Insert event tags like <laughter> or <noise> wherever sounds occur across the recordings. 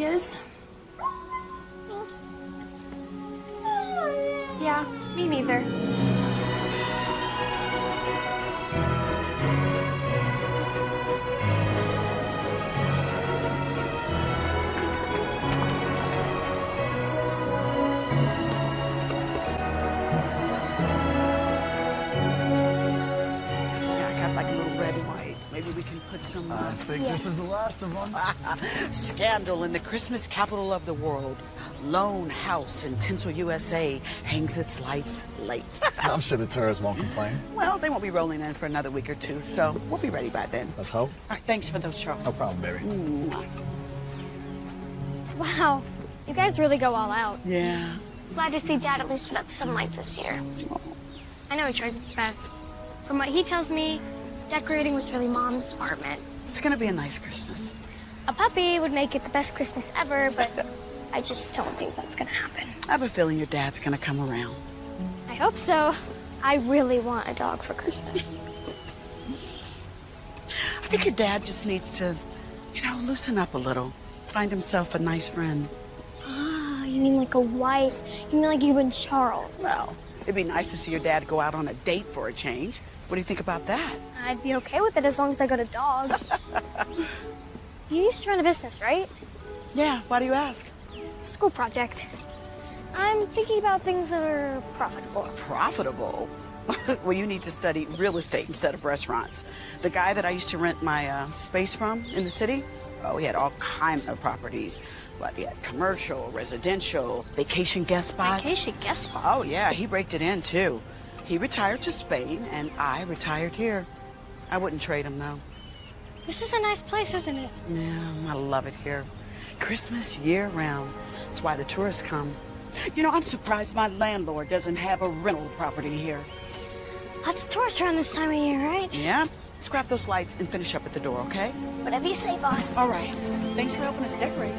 he some. I this is the last of them. <laughs> Scandal in the Christmas capital of the world. Lone house in Tinsel, USA hangs its lights late. <laughs> I'm sure the tourists won't complain. well, they won't be rolling in for another week or two, so we'll be ready by then. Let's hope. All right, thanks for those, Charles. No problem, baby. Mwah. Wow, you guys really go all out. Yeah. Glad to see Dad at least put up some lights this year. I know he tries his best. From what he tells me, decorating was really Mom's department. It's gonna be a nice Christmas. A puppy would make it the best Christmas ever, but <laughs> I just don't think that's gonna happen. I have a feeling your dad's gonna come around. I hope so. I really want a dog for Christmas. I think your dad just needs to, you know, loosen up a little. Find himself a nice friend. Ah, you mean like a wife? You mean like you and Charles? Well, it'd be nice to see your dad go out on a date for a change. What do you think about that? I'd be okay with it as long as I got a dog. <laughs> you used to run a business, right? Yeah, why do you ask? School project. I'm thinking about things that are profitable. Profitable? <laughs> well, you need to study real estate instead of restaurants. The guy that I used to rent my uh, space from in the city, oh, he had all kinds of properties. But he had commercial, residential, vacation guest spots. Vacation guest spot. Oh, yeah, he raked it in, too. He retired to Spain, and I retired here. I wouldn't trade him, though. This is a nice place, isn't it? Yeah, I love it here. Christmas year round. That's why the tourists come. You know, I'm surprised my landlord doesn't have a rental property here. Lots of tourists around this time of year, right? Yeah? Let's grab those lights and finish up at the door, okay? Whatever you say, boss. All right. Thanks for helping us decorate.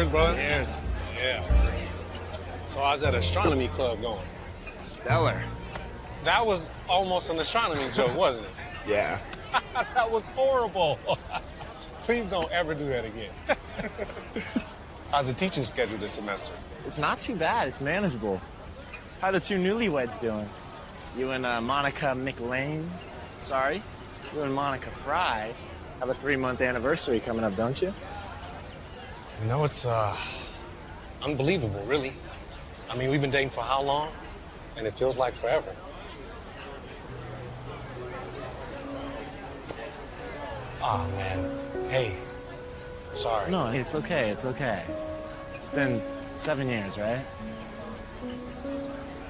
Cheers, brother. Cheers. Yeah. So I was at astronomy club going. Stellar. That was almost an astronomy joke, wasn't it? <laughs> Yeah. <laughs> that was horrible. <laughs> Please don't ever do that again. How's the teaching schedule this semester? It's not too bad. It's manageable. How are the two newlyweds doing? You and uh, Monica McLean? Sorry, you and Monica Fry have a three-month anniversary coming up, don't you? You know, it's uh, unbelievable, really. I mean, we've been dating for how long? And it feels like forever. Ah, man. Hey, sorry. No, it's okay. It's okay. It's been seven years, right?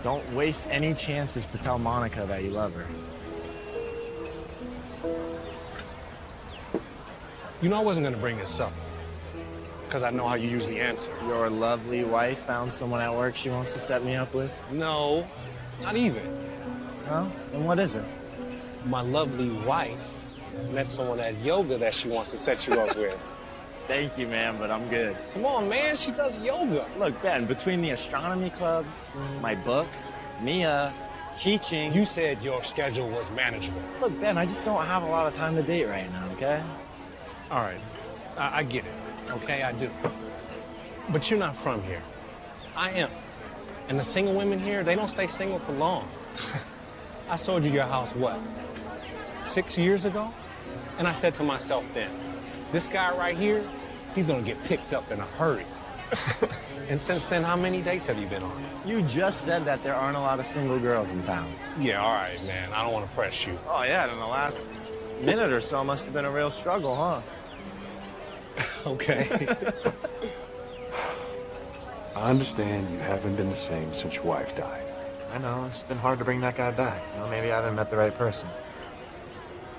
Don't waste any chances to tell Monica that you love her. You know I wasn't gonna bring this up. Because I know how you usually answer. Your lovely wife found someone at work she wants to set me up with? No, not even. No? And what is it? My lovely wife met someone at yoga that she wants to set you up with. <laughs> Thank you, man, but I'm good. Come on, man, she does yoga. Look, Ben, between the astronomy club, my book, Mia, teaching. You said your schedule was manageable. Look, Ben, I just don't have a lot of time to date right now, okay? All right, I, I get it. Okay, I do. But you're not from here. I am. And the single women here, they don't stay single for long. <laughs> I sold you your house, what, six years ago? And I said to myself then, this guy right here, he's gonna get picked up in a hurry. <laughs> and since then, how many dates have you been on? You just said that there aren't a lot of single girls in town. Yeah, all right, man. I don't want to press you. Oh, yeah, in the last minute or so must have been a real struggle, huh? <laughs> Okay. I understand you haven't been the same since your wife died. I know, it's been hard to bring that guy back. You know, maybe I haven't met the right person.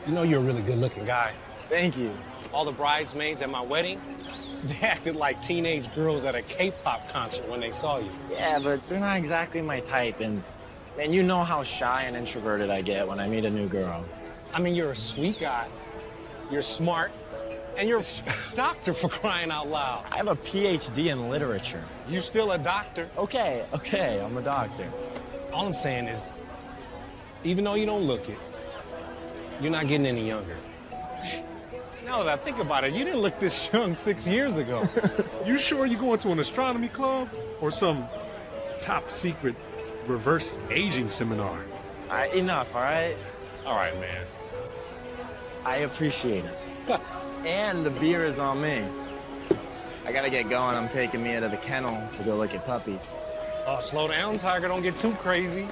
you know you're a really good-looking guy. Thank you. All the bridesmaids at my wedding, <laughs> they acted like teenage girls at a K-pop concert when they saw you. Yeah, but they're not exactly my type, and and you know how shy and introverted I get when I meet a new girl. I mean, you're a sweet guy. You're smart. And you're a doctor for crying out loud. I have a PhD in literature. You still a doctor. Okay, okay, I'm a doctor. All I'm saying is, even though you don't look it, you're not getting any younger. Now that I think about it, you didn't look this <laughs> young six years ago. <laughs> You sure you're going to an astronomy club or some top secret reverse aging seminar? All right, enough, all right? All right, man. I appreciate it. <laughs> and the beer is on me. I gotta get going. I'm taking Mia to the kennel to go look at puppies. Oh, slow down, Tiger. Don't get too crazy.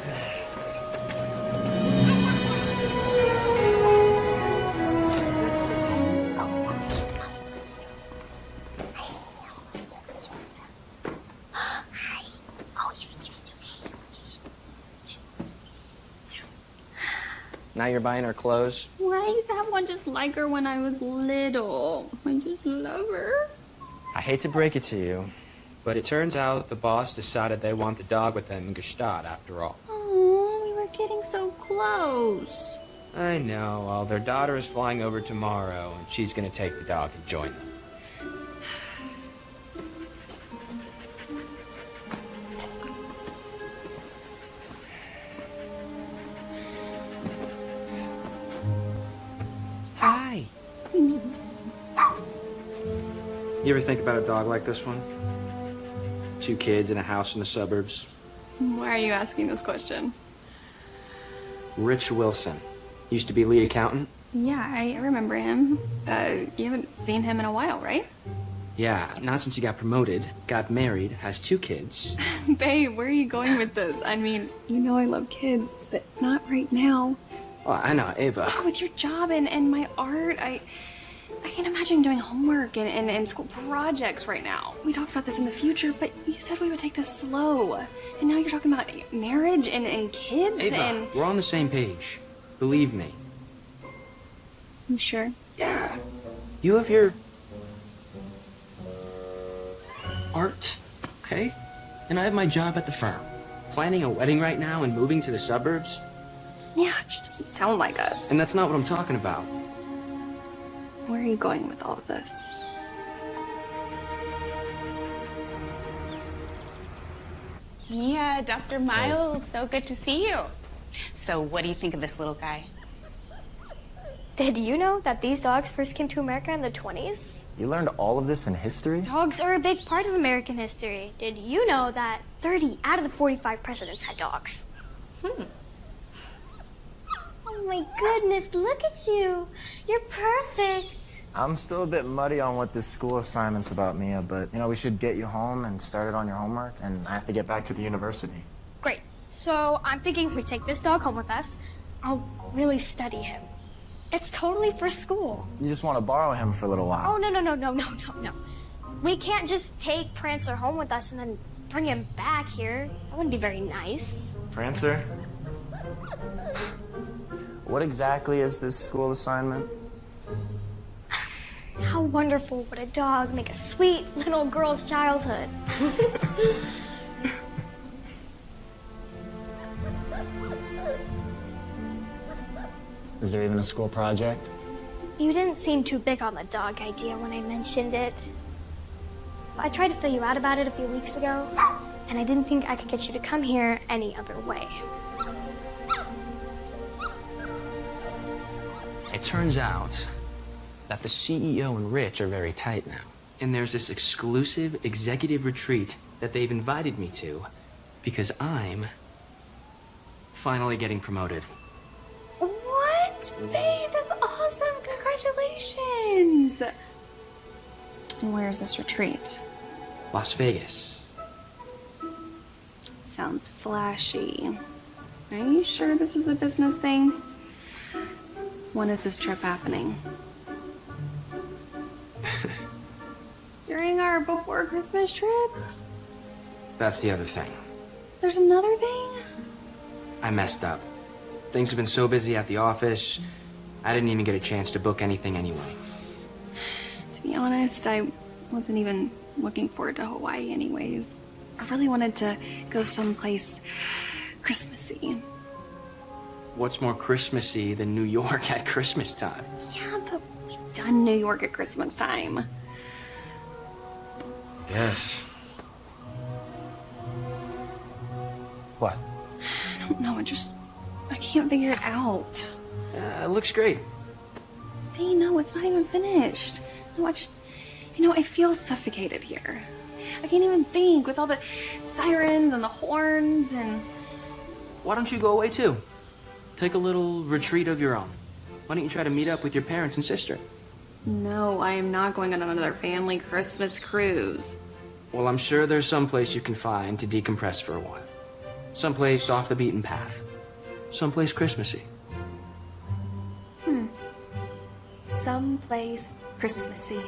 Now you're buying her clothes? Why I used to have one just like her when I was little. I just love her. I hate to break it to you, but it turns out the boss decided they want the dog with them in Gstaad after all. Oh, we were getting so close. I know. Well, their daughter is flying over tomorrow, and she's gonna take the dog and join them. Hi. You ever think about a dog like this one? Two kids in a house in the suburbs. Why are you asking this question? Rich Wilson. Used to be lead accountant. Yeah, I remember him. Uh, you haven't seen him in a while, right? Yeah, not since he got promoted, got married, has two kids. <laughs> Babe, where are you going with this? I mean, you know I love kids, but not right now. Oh, I know, Ava. Oh, with your job and, and my art, I I can't imagine doing homework and, and, and school projects right now. We talked about this in the future, but you said we would take this slow. And now you're talking about marriage and, and kids Ava, and... we're on the same page. Believe me. You sure? Yeah. You have your art, okay? And I have my job at the firm. Planning a wedding right now and moving to the suburbs, Yeah, it just doesn't sound like us. and that's not what I'm talking about. Where are you going with all of this? Mia, Dr. Miles, so good to see you. So, what do you think of this little guy? Did you know that these dogs first came to America in the 20s? You learned all of this in history? Dogs are a big part of American history. Did you know that 30 out of the 45 presidents had dogs? Hmm. Oh my goodness, look at you. You're perfect. I'm still a bit muddy on what this school assignment's about, Mia, but you know, we should get you home and start it on your homework, and I have to get back to the university. Great. So I'm thinking we take this dog home with us. I'll really study him. It's totally for school. You just want to borrow him for a little while. Oh, no, no, no, no, no, no, no. We can't just take Prancer home with us and then bring him back here. That wouldn't be very nice. Prancer? <laughs> What exactly is this school assignment? How wonderful would a dog make a sweet little girl's childhood? <laughs> Is there even a school project? You didn't seem too big on the dog idea when I mentioned it. I tried to fill you out about it a few weeks ago, and I didn't think I could get you to come here any other way. It turns out that the CEO and Rich are very tight now. And there's this exclusive executive retreat that they've invited me to because I'm finally getting promoted. What? Babe, that's awesome. Congratulations. And where's this retreat? Las Vegas. Sounds flashy. Are you sure this is a business thing? When is this trip happening? <laughs> During our before Christmas trip? That's the other thing. There's another thing? I messed up. Things have been so busy at the office, I didn't even get a chance to book anything anyway. <sighs> To be honest, I wasn't even looking forward to Hawaii anyways. I really wanted to go someplace Christmassy. What's more Christmassy than New York at Christmas time? Yeah, but we've done New York at Christmas time. Yes. What? I don't know. I just I can't figure it out. Uh, it looks great. They know it's not even finished. No, I just, you know, I feel suffocated here. I can't even think with all the sirens and the horns and. Why don't you go away too? Take a little retreat of your own. Why don't you try to meet up with your parents and sister? No, I am not going on another family Christmas cruise. Well, I'm sure there's some place you can find to decompress for a while. Someplace off the beaten path. Someplace Christmassy. Hmm. Someplace Christmassy.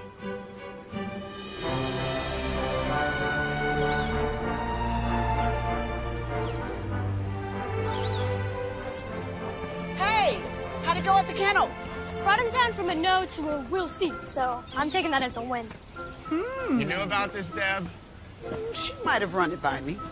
How'd go at the kennel? Brought him down from a no to a we'll see, so I'm taking that as a win. Hmm. You knew about this, Deb? She might have run it by me. <sighs>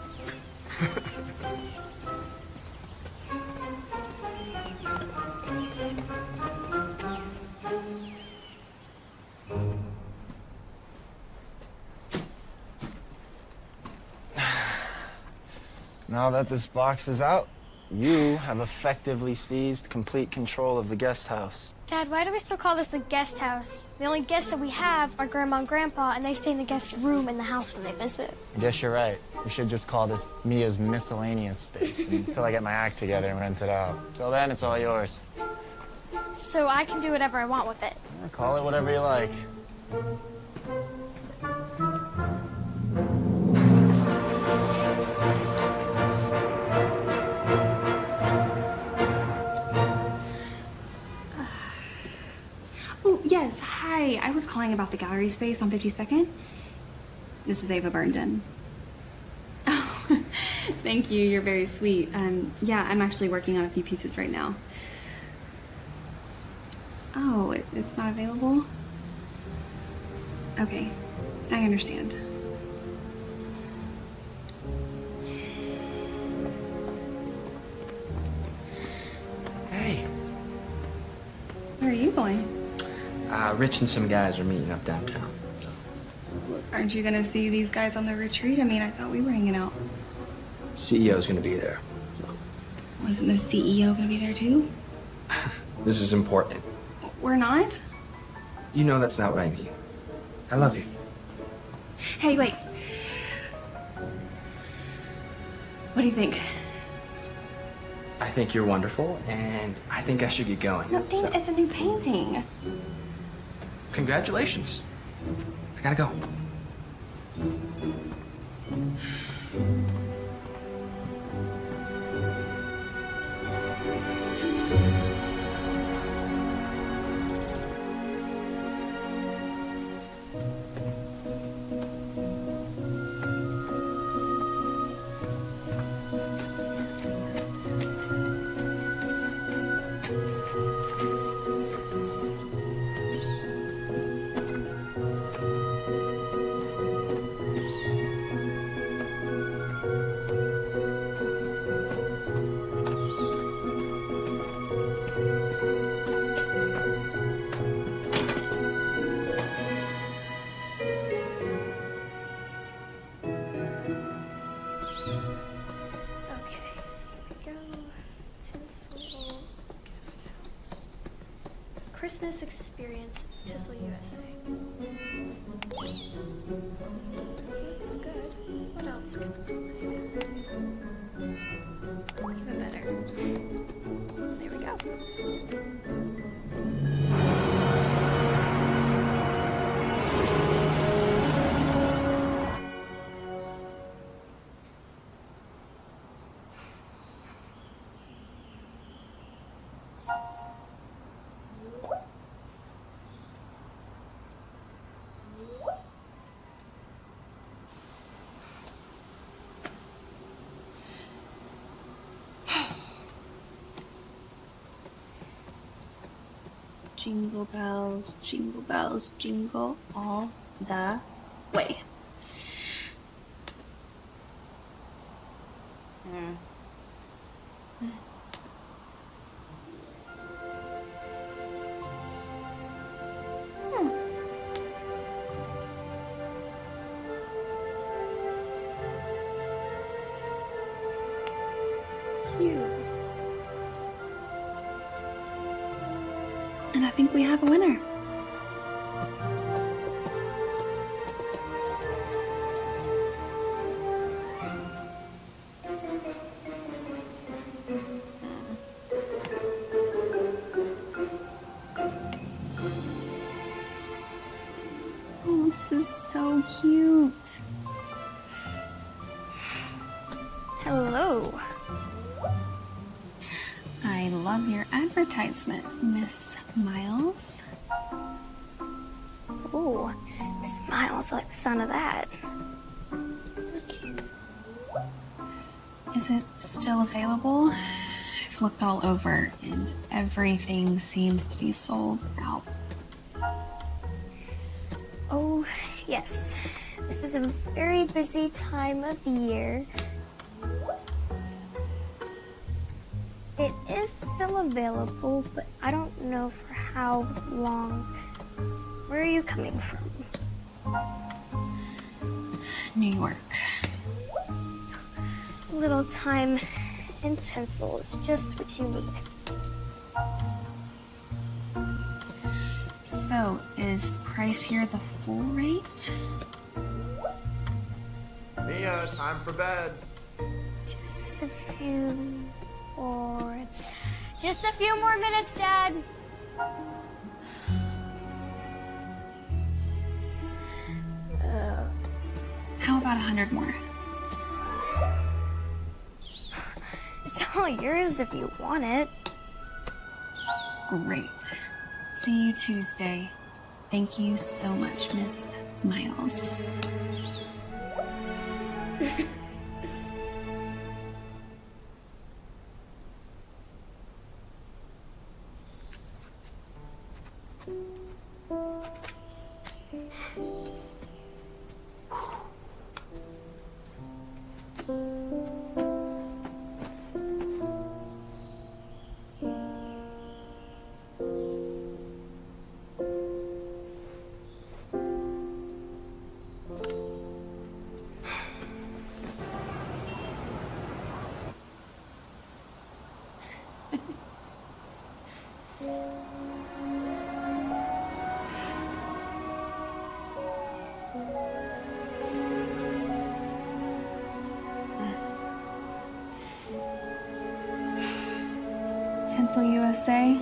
Now that this box is out, you have effectively seized complete control of the guest house. Dad, why do we still call this a guest house? The only guests that we have are Grandma and Grandpa, and they stay in the guest room in the house when they visit. I guess you're right. We should just call this Mia's miscellaneous space <laughs> until I get my act together and rent it out. Till then, it's all yours. So I can do whatever I want with it. Call it whatever you like. Hi. I was calling about the gallery space on 52nd. This is Ava Burndon. <laughs> Oh, <laughs> thank you. You're very sweet. Um, yeah, I'm actually working on a few pieces right now. Oh, it, it's not available? Okay. I understand. Hey. Where are you going? Uh, Rich and some guys are meeting up downtown. Aren't you gonna see these guys on the retreat? I mean, I thought we were hanging out. CEO's gonna be there. Wasn't the CEO gonna be there too? <laughs> This is important. We're not? You know that's not what I mean. I love you. Hey, wait. What do you think? I think you're wonderful, and I think I should get going. No, Dean, it's a new painting. Congratulations. I gotta go. Jingle bells, jingle bells, jingle all the way. Mm. Hmm. hmm. And I think we have a winner. Sound of that. Is it still available? I've looked all over and everything seems to be sold out. Oh, yes. This is a very busy time of year. It is still available, but I don't know for how long. Where are you coming from? New York. A little time and tinsel is just what you need. So, is the price here the full rate? Mia, time for bed. Just a few more. Just a few more minutes, Dad. About a hundred more? <sighs> it's all yours if you want it. Great. See you Tuesday. Thank you so much, Miss Miles. <laughs> Tinsel USA,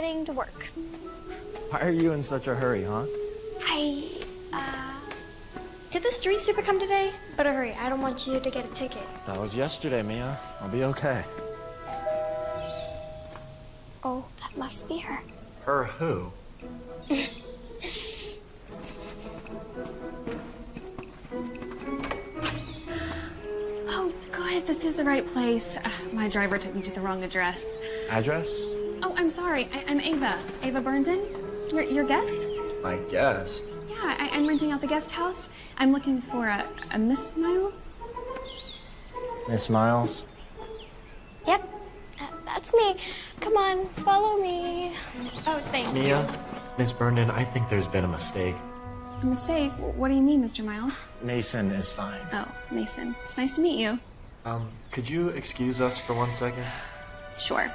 getting to work. Why are you in such a hurry, huh? I, uh. Did the street sweeper come today? Better hurry, I don't want you to get a ticket. That was yesterday, Mia. I'll be okay. Oh, that must be her. Her who? <laughs> Oh, good. This is the right place. Ugh, my driver took me to the wrong address. Address? Oh, I'm sorry. I- I'm Ava. Ava Burnson. Your, your guest? My guest. Yeah, I- I'm renting out the guest house. I'm looking for a, a Miss Miles. Miss Miles. Yep, that- that's me. Come on, follow me. Oh, thank you. Mia, Miss Burnham, I think there's been a mistake. A mistake? What do you mean, Mr. Miles? Mason is fine. Oh, Mason. It's nice to meet you. Um, could you excuse us for one second? Sure.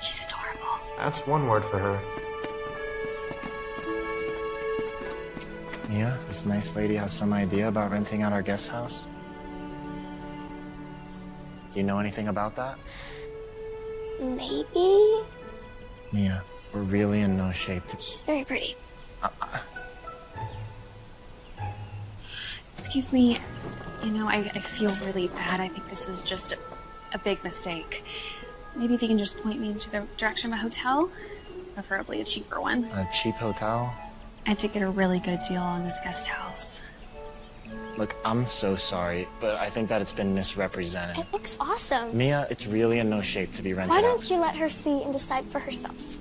She's adorable. That's one word for her. Mia, this nice lady has some idea about renting out our guest house. Do you know anything about that? Maybe? Mia, we're really in no shape to. She's very pretty. Uh, uh. Excuse me. You know, I, I feel really bad. I think this is just a, a big mistake. Maybe if you can just point me into the direction of a hotel, preferably a cheaper one. A cheap hotel? I did get a really good deal on this guest house. Look, I'm so sorry, but I think that it's been misrepresented. It looks awesome. Mia, it's really in no shape to be rented Why don't you let her see and decide for herself?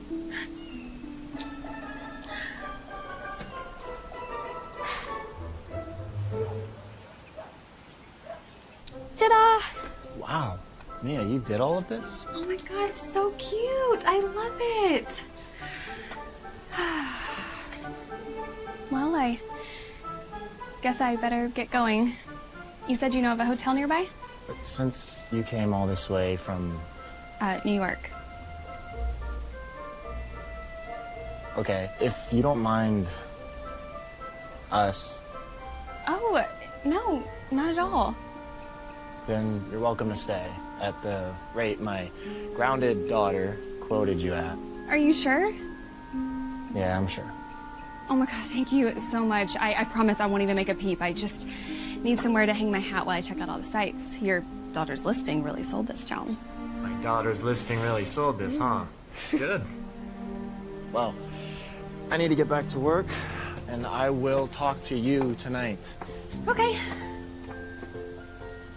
Ta-da! Wow. Mia, you did all of this? Oh my god, it's so cute. I love it. <sighs> well, I guess I better get going. You said you know of a hotel nearby? But since you came all this way from. Uh, New York. Okay, if you don't mind us, Oh, no, not at all. then you're welcome to stay at the rate my grounded daughter quoted you at. Are you sure? Yeah, I'm sure. Oh my god, thank you so much. I, I promise I won't even make a peep. I just need somewhere to hang my hat while I check out all the sights. Your daughter's listing really sold this town. My daughter's listing really sold this, huh? Mm. Good. <laughs> well, I need to get back to work, and I will talk to you tonight. Okay.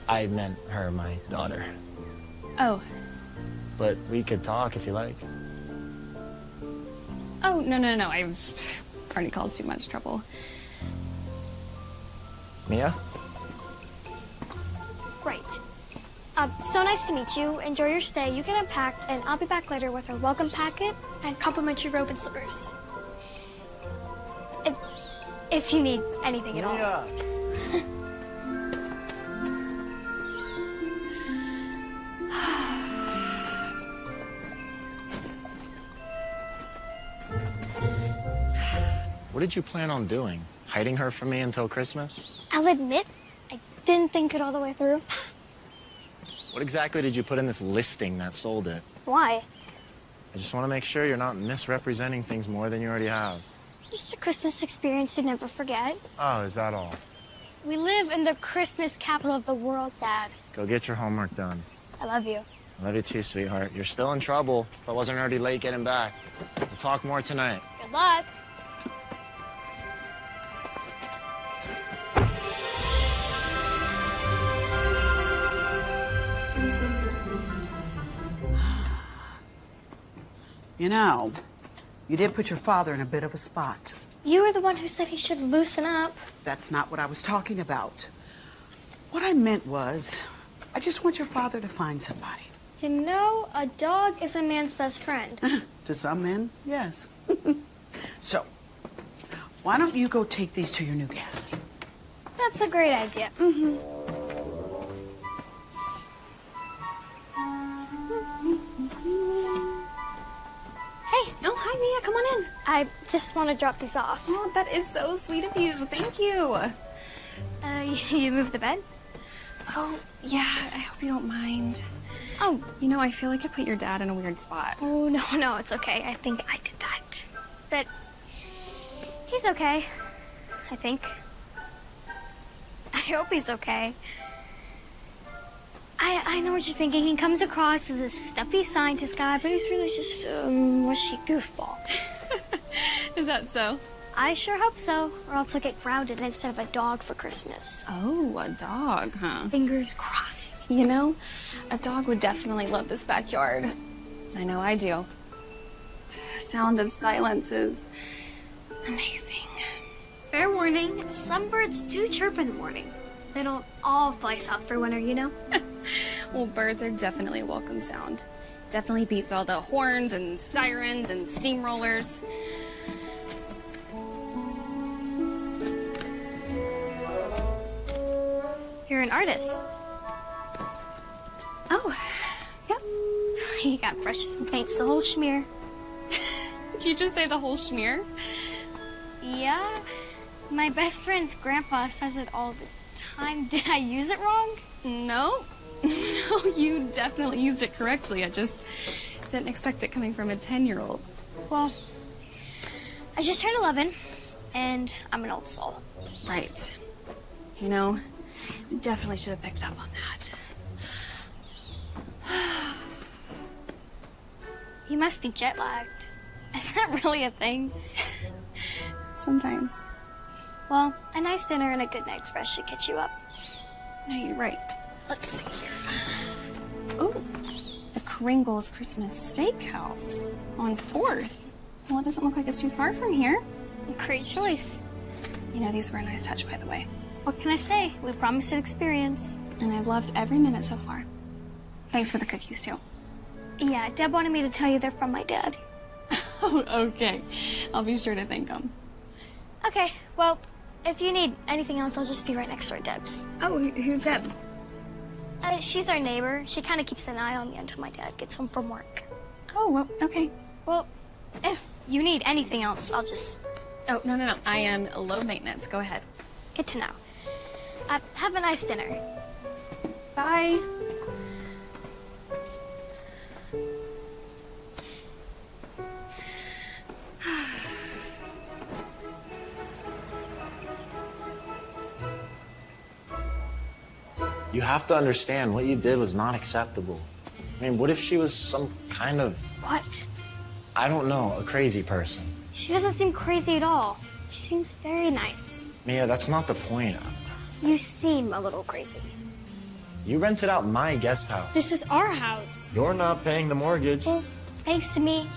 I meant her, my daughter. Oh, But we could talk if you like. oh, no, no, no. I've already caused too much trouble. Mia? Great. Uh, so nice to meet you. Enjoy your stay. You get unpacked, and I'll be back later with a welcome packet and complimentary robe and slippers. If, if you need anything at all. What did you plan on doing? Hiding her from me until Christmas? I'll admit, I didn't think it all the way through. What exactly did you put in this listing that sold it? Why? I just want to make sure you're not misrepresenting things more than you already have. Just a Christmas experience to never forget. Oh, is that all? We live in the Christmas capital of the world, Dad. Go get your homework done. I love you. I love you too, sweetheart. You're still in trouble if I wasn't already late getting back. We'll talk more tonight. Good luck. You know, you did put your father in a bit of a spot. You were the one who said he should loosen up. That's not what I was talking about. What I meant was, I just want your father to find somebody. You know, a dog is a man's best friend. <laughs> To some men, yes. <laughs> so, why don't you go take these to your new guest? That's a great idea. Mm-hmm. Mia. Come on in. I just want to drop these off. Oh, that is so sweet of you. Thank you. Uh, you moved the bed? Oh, yeah. I hope you don't mind. Oh. You know, I feel like I put your dad in a weird spot. Oh, no, <laughs> no, it's okay. I think I did that. But he's okay. I think. I hope he's okay. I, I know what you're thinking. He comes across as this stuffy scientist guy, but he's really just um, a mushy goofball. <laughs> Is that so? I sure hope so, or else I'll get grounded instead of a dog for Christmas. Oh, a dog, huh? Fingers crossed. You know, a dog would definitely love this backyard. I know I do. Sound of silence is amazing. Fair warning, some birds do chirp in the morning. They don't all fly south for winter, you know? <laughs> Well, birds are definitely a welcome sound. Definitely beats all the horns and sirens and steamrollers. You're an artist. Oh, yep. <laughs> You got brushes and paints, the whole schmear. <laughs> Did you just say the whole schmear? Yeah. My best friend's grandpa says it all the time. <laughs> Did I use it wrong? No. <laughs> No, you definitely used it correctly. I just didn't expect it coming from a 10 year old. Well, I just turned 11, and I'm an old soul. Right. You know, you definitely should have picked up on that. <sighs> You must be jet lagged. Is that really a thing? <laughs> Sometimes. Well, a nice dinner and a good night's rest should catch you up. No, you're right. Let's see here. Oh, the Kringle's Christmas Steakhouse on 4th. Well, it doesn't look like it's too far from here. Great choice. You know, these were a nice touch, by the way. What can I say? We promised an experience. And I've loved every minute so far. Thanks for the cookies, too. Yeah, Deb wanted me to tell you they're from my dad. Oh, <laughs> okay. I'll be sure to thank them. Okay, well, if you need anything else, I'll just be right next door at Deb's. Oh, who's Deb? Uh, she's our neighbor. She kind of keeps an eye on me until my dad gets home from work. Oh, well, okay. Well, if you need anything else, I'll just Oh, no, no, no. I am low maintenance. Go ahead. get to know. Uh, have a nice dinner. Bye. You have to understand what you did was not acceptable. I mean, what if she was some kind of, What? I don't know, a crazy person? She doesn't seem crazy at all. She seems very nice. Mia, that's not the point. You seem a little crazy. You rented out my guest house. This is our house. You're not paying the mortgage. Well, thanks to me,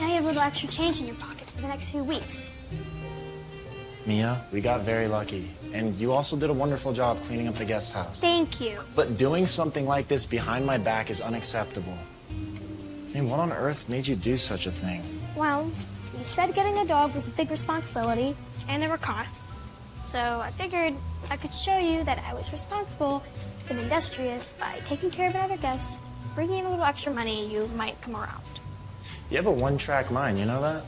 now you have a little extra change in your pockets for the next few weeks. Mia, we got very lucky. And you also did a wonderful job cleaning up the guest house. Thank you. But doing something like this behind my back is unacceptable. I mean, what on earth made you do such a thing? Well, you said getting a dog was a big responsibility, and there were costs. So I figured I could show you that I was responsible and industrious by taking care of another guest, bringing in a little extra money you might come around. You have a one track mind, you know that?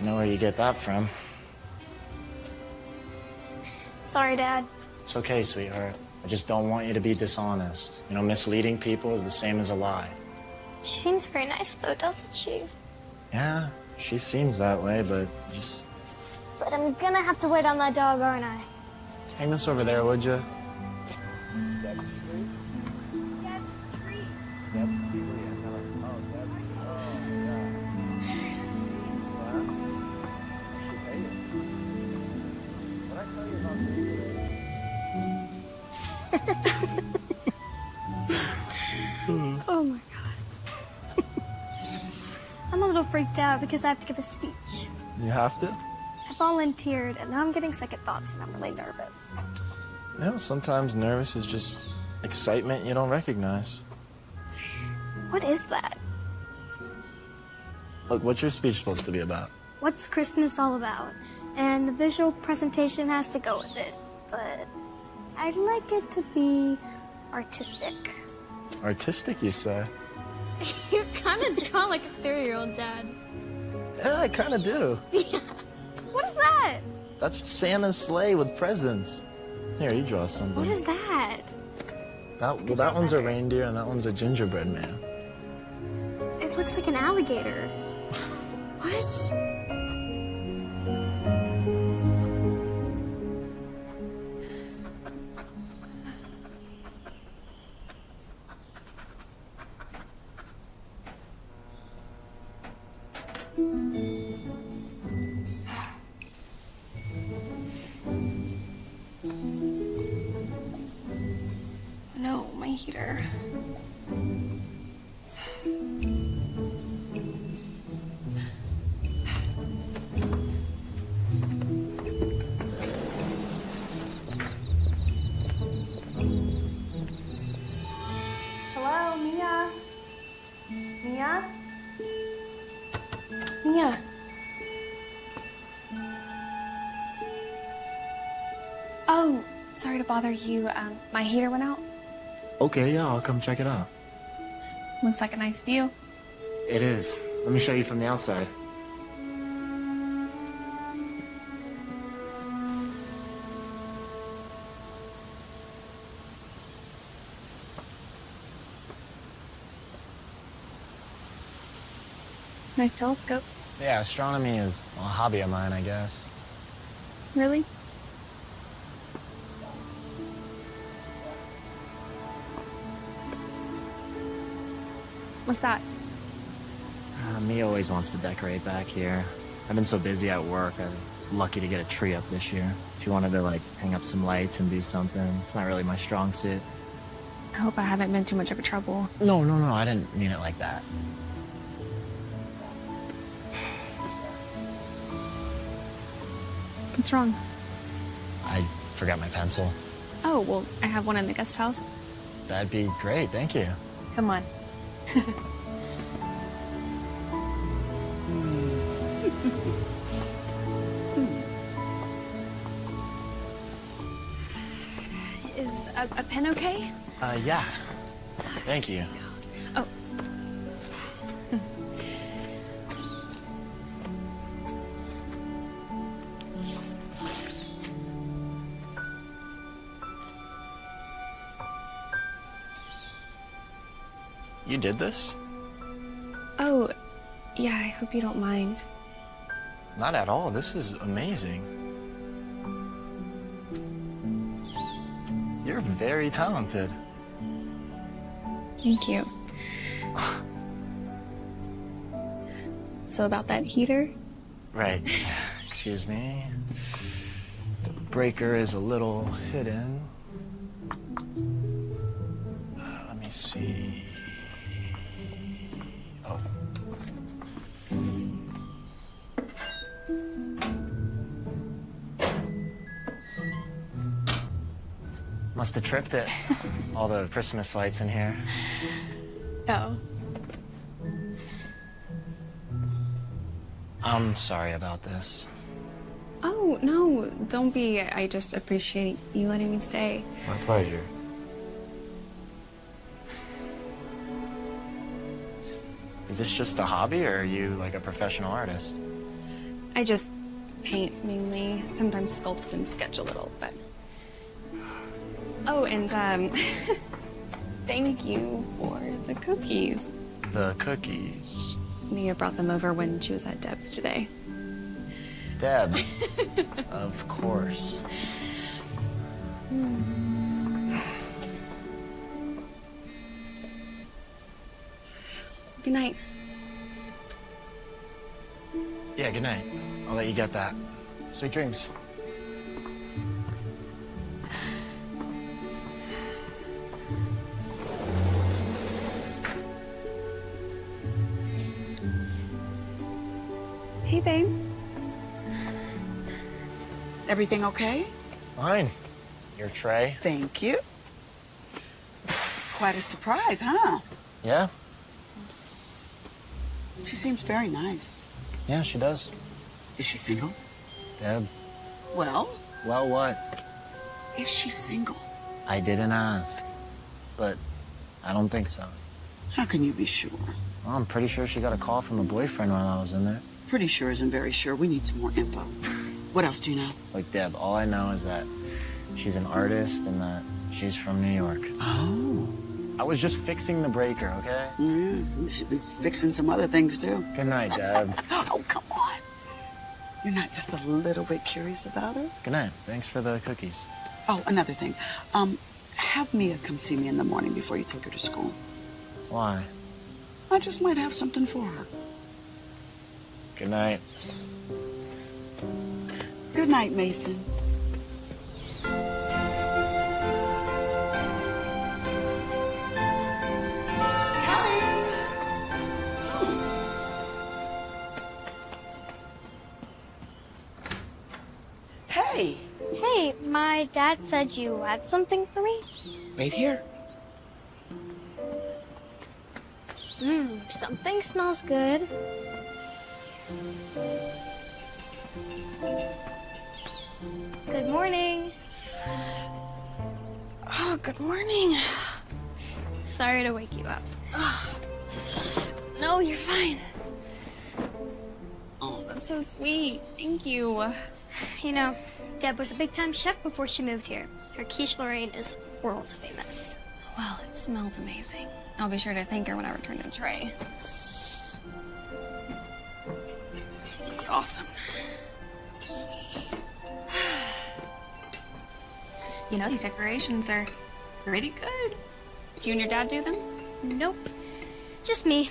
I know where you get that from. Sorry, Dad. It's okay, sweetheart. I just don't want you to be dishonest. You know, misleading people is the same as a lie. She seems very nice, though, doesn't she? Yeah, she seems that way, but just But I'm gonna have to wait on that dog, aren't I? hang this over there, would you? Oh my god. I'm a little freaked out because I have to give a speech. You have to? I volunteered, and now I'm getting second thoughts, and I'm really nervous. You No, sometimes nervous is just excitement you don't recognize. What is that? Look, what's your speech supposed to be about? What's Christmas all about? And the visual presentation has to go with it, but I'd like it to be artistic. Artistic, you say? <laughs> you kind of draw like a three-year-old, Dad. Yeah, I kind of do. Yeah. What is that? That's Santa's sleigh with presents. Here, you draw something. What is that? That, well, that one's a reindeer and that one's a gingerbread man. It looks like an alligator. <laughs> What? Oh, sorry to bother you, um, my heater went out. Okay, yeah, I'll come check it out. Looks like a nice view. It is. Let me show you from the outside. Nice telescope. Yeah, astronomy is a hobby of mine, I guess. Really? What's that? Uh, Mia always wants to decorate back here. I've been so busy at work, I was lucky to get a tree up this year. She wanted to, like, hang up some lights and do something. It's not really my strong suit. I hope I haven't been too much of a trouble. No, no, no, I didn't mean it like that. What's wrong? I forgot my pencil. Oh, well, I have one in the guest house. That'd be great, thank you. Come on. <laughs> Is a, a pen okay? Uh, yeah. Thank you. Did this? Oh, yeah, I hope you don't mind. Not at all. This is amazing. You're very talented. Thank you. So about that heater? Right. <laughs> Excuse me. The breaker is a little hidden. Must have tripped it. All the Christmas lights in here. Oh. I'm sorry about this. Oh, no, don't be. I just appreciate you letting me stay. My pleasure. Is this just a hobby, or are you like a professional artist? I just paint mainly, sometimes sculpt and sketch a little, but. Oh, and um, <laughs> thank you for the cookies. The cookies. Mia brought them over when she was at Deb's today. Deb. <laughs> of course. Good night. Yeah, good night. I'll let you get that. Sweet dreams. Everything okay? Fine. Your tray? Thank you. Quite a surprise, huh? Yeah? She seems very nice. Yeah, she does. Is she single? Deb. Well, Well, what? is she single? I didn't ask. But I don't think so. How can you be sure? Well, I'm pretty sure she got a call from a boyfriend while I was in there. Pretty sure isn't very sure. We need some more info. What else do you know? Like, Deb, all I know is that she's an artist and that she's from New York. Oh. I was just fixing the breaker, okay? Yeah, you should be fixing some other things too. Good night, Deb. <laughs> oh, come on. You're not just a little bit curious about her? Good night. Thanks for the cookies. Oh, another thing. Um, have Mia come see me in the morning before you take her to school. Why? I just might have something for her. Good night. Good night, Mason. Hey, Hey, my dad said you had something for me? wait here. Mmm, something smells good. Good morning. Oh, good morning. Sorry to wake you up. <sighs> No, you're fine. Oh, that's so sweet. Thank you. You know, Deb was a big time chef before she moved here. Her quiche Lorraine is world famous. Well, it smells amazing. I'll be sure to thank her when I return the tray. This looks awesome. You know, these decorations are pretty good. Do you and your dad do them? Nope. Just me.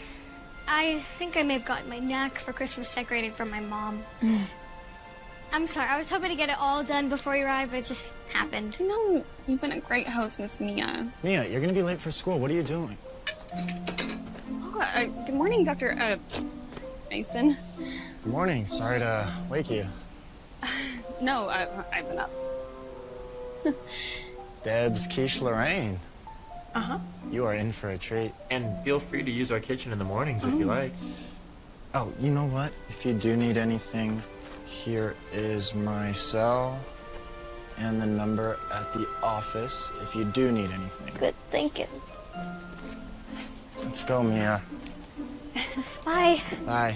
I think I may have gotten my knack for Christmas decorating from my mom. <laughs> I'm sorry, I was hoping to get it all done before you arrived, but it just happened. You know, you've been a great host, Miss Mia. Mia, you're gonna be late for school. What are you doing? Oh, uh, good morning, Dr. Uh, Mason. Good morning. Sorry to wake you. <sighs> No, I, I've been up. <laughs> Deb's quiche Lorraine. Uh-huh. You are in for a treat. And feel free to use our kitchen in the mornings if you like. Oh, you know what? If you do need anything, here is my cell and the number at the office if you do need anything. Good thinking. Let's go, Mia. <laughs> Bye. Bye.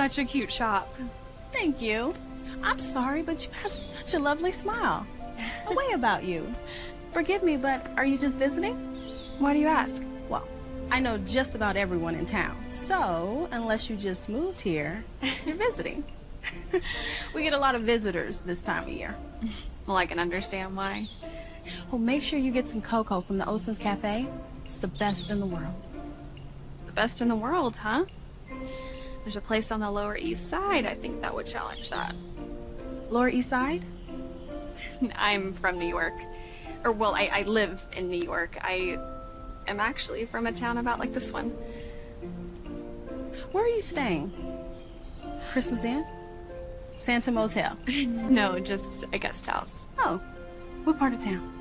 Such a cute shop. Thank you. I'm sorry, but you have such a lovely smile. A way about you. Forgive me, but are you just visiting? Why do you ask? Well, I know just about everyone in town. So, unless you just moved here, you're visiting. <laughs> we get a lot of visitors this time of year. Well, I can understand why. Well, make sure you get some cocoa from the Oceans Cafe. It's the best in the world. The best in the world, huh? There's a place on the Lower East Side I think that would challenge that. Lower East Side? <laughs> I'm from New York. Or, well, I, I live in New York. I am actually from a town about like this one. Where are you staying? Christmas Inn? Santa Motel? <laughs> no, just a guest house. Oh, what part of town?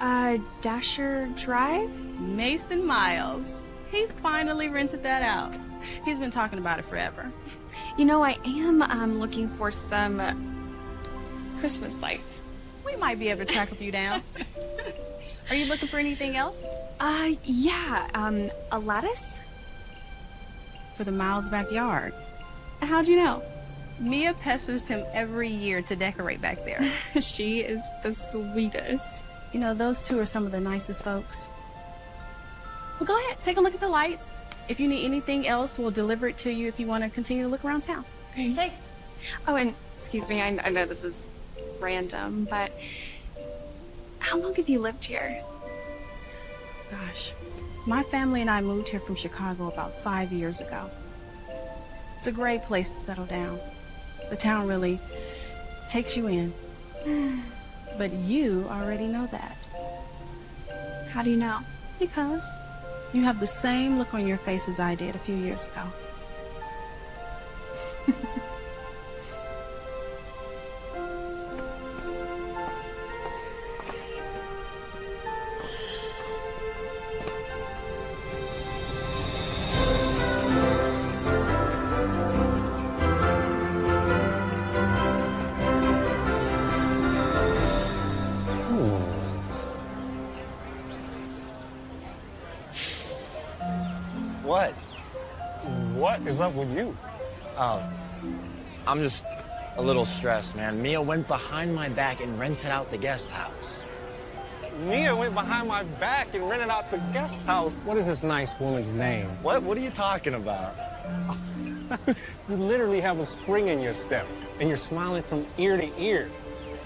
Uh, Dasher Drive? Mason Miles. He finally rented that out. He's been talking about it forever. You know, I am um, looking for some uh, Christmas lights. We might be able to track a few down. <laughs> Are you looking for anything else? Uh, yeah, um, a lattice? For the Miles backyard. How'd you know? Mia pesters him every year to decorate back there. <laughs> she is the sweetest. You know, those two are some of the nicest folks. Well, go ahead, take a look at the lights. If you need anything else, we'll deliver it to you if you want to continue to look around town. Okay. Hey. Oh, and excuse me, I, I know this is random, but how long have you lived here? Gosh, my family and I moved here from Chicago about five years ago. It's a great place to settle down. The town really takes you in. <sighs> But you already know that. How do you know? Because you have the same look on your face as I did a few years ago. <laughs> Oh, I'm just A little stressed, man. Mia went behind my back and rented out the guest house. Mia went behind my back and rented out the guest house. What is this nice woman's name? What? What are you talking about? <laughs> You literally have a spring in your step, and you're smiling from ear to ear.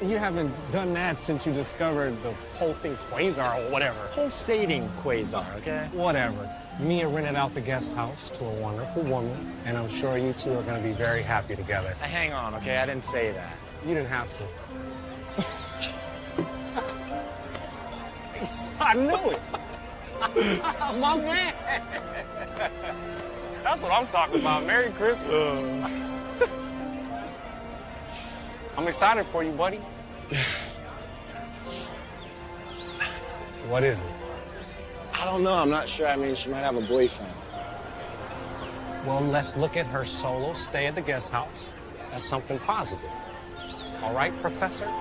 You haven't done that since you discovered the pulsing quasar or whatever. Pulsating quasar, okay? Whatever. Mia rented out the guest house to a wonderful woman, and I'm sure you two are going to be very happy together. Uh, hang on, okay? I didn't say that. You didn't have to. I knew it. <laughs> My man. That's what I'm talking about. Merry Christmas. <laughs> I'm excited for you, buddy. <sighs> what is it? I don't know. I'm not sure. I mean, she might have a boyfriend. Well, let's look at her solo stay at the guest house as something positive. All right, Professor? <laughs>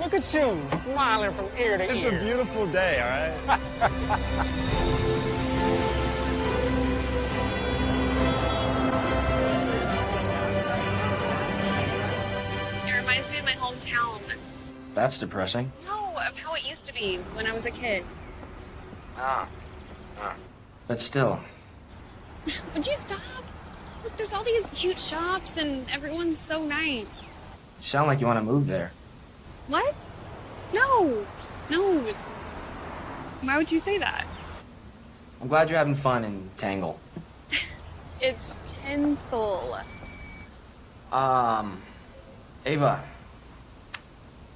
Look at you, smiling from ear to It's ear. It's a beautiful day, all right? <laughs> That's depressing. No, of how it used to be when I was a kid. Ah. ah. But still, <laughs> Would you stop? Look, there's all these cute shops and everyone's so nice. you sound like you want to move there. What? No. No. Why would you say that? I'm glad you're having fun in Tangle. <laughs> It's tinsel. Um, Ava,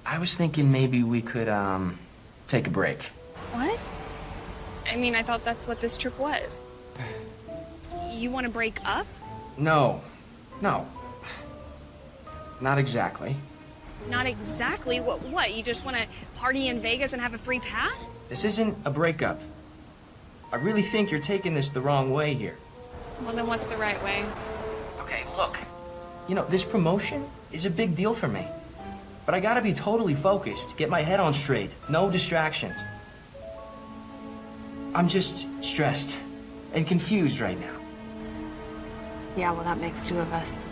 I was thinking maybe we could, um, take a break. What? I mean, I thought that's what this trip was. You want to break up? No, no. Not exactly. Not exactly. What? What? You just want to party in Vegas and have a free pass? This isn't a breakup. I really think you're taking this the wrong way here. Well, then what's the right way? Okay, look. You know, this promotion is a big deal for me. But I gotta be totally focused, get my head on straight, no distractions. I'm just stressed and confused right now. Yeah, well, that makes two of us.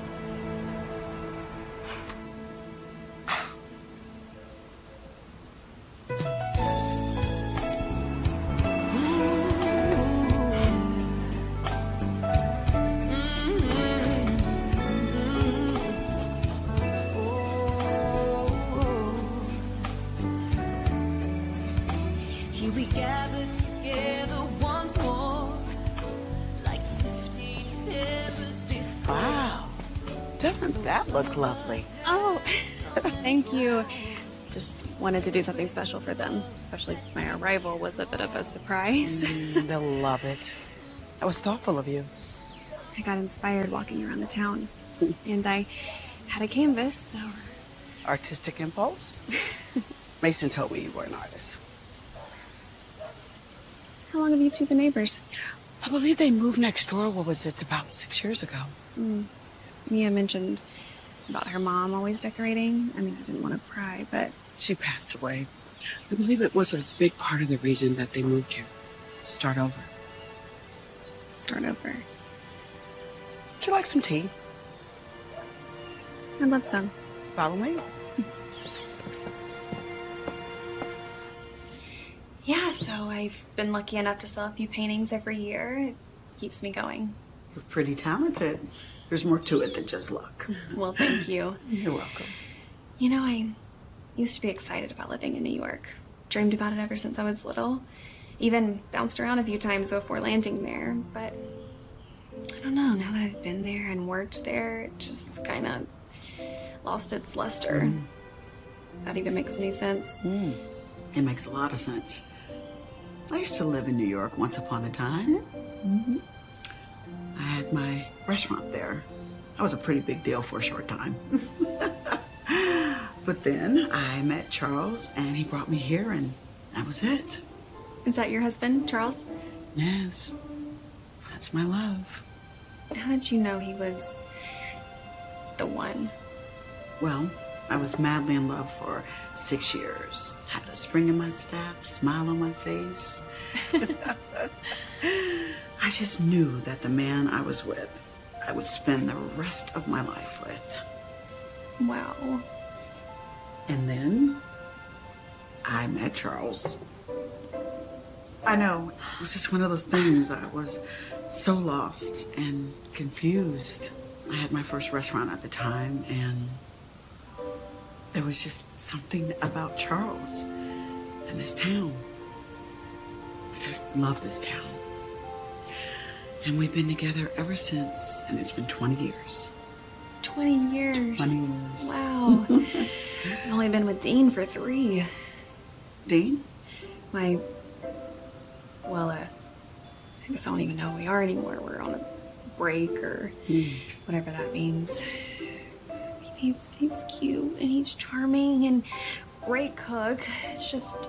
Wanted to do something special for them, especially since my arrival was a bit of a surprise. Mm, they'll love it. That was thoughtful of you. I got inspired walking around the town, and I had a canvas, so Artistic impulse? <laughs> Mason told me you were an artist. how long have you two been neighbors? I believe they moved next door, what was it, about six years ago? Mm. Mia mentioned about her mom always decorating. I mean, I didn't want to pry, but She passed away. I believe it was a big part of the reason that they moved here. Start over. start over. Would you like some tea? I'd love some. Follow me. Yeah, so I've been lucky enough to sell a few paintings every year. It keeps me going. You're pretty talented. There's more to it than just luck. <laughs> Well, thank you. You're welcome. You know, I used to be excited about living in New York. Dreamed about it ever since I was little. Even bounced around a few times before landing there. But I don't know, now that I've been there and worked there, it just kind of lost its luster. Mm. That even makes any sense. Mm. It makes a lot of sense. I used to live in New York once upon a time. Mm-hmm. mm-hmm. I had my restaurant there. That was a pretty big deal for a short time. <laughs> but then I met Charles and he brought me here and that was it. Is that your husband, Charles? Yes. That's my love. How did you know he was the one? Well, I was madly in love for six years. Had a spring in my step, smile on my face. <laughs> I just knew that the man I was with, I would spend the rest of my life with. Wow. And then I met Charles. I know, it was just one of those things. I was so lost and confused. I had my first restaurant at the time, and there was just something about Charles and this town. I just love this town. And we've been together ever since, and it's been 20 years. 20 years. 20 years. Wow. <laughs> I've only been with Dean for three. Dean? My. Well, uh, I guess I don't even know who we are anymore. We're on a break or whatever that means. I mean, he's, he's cute and he's charming and great cook. It's just.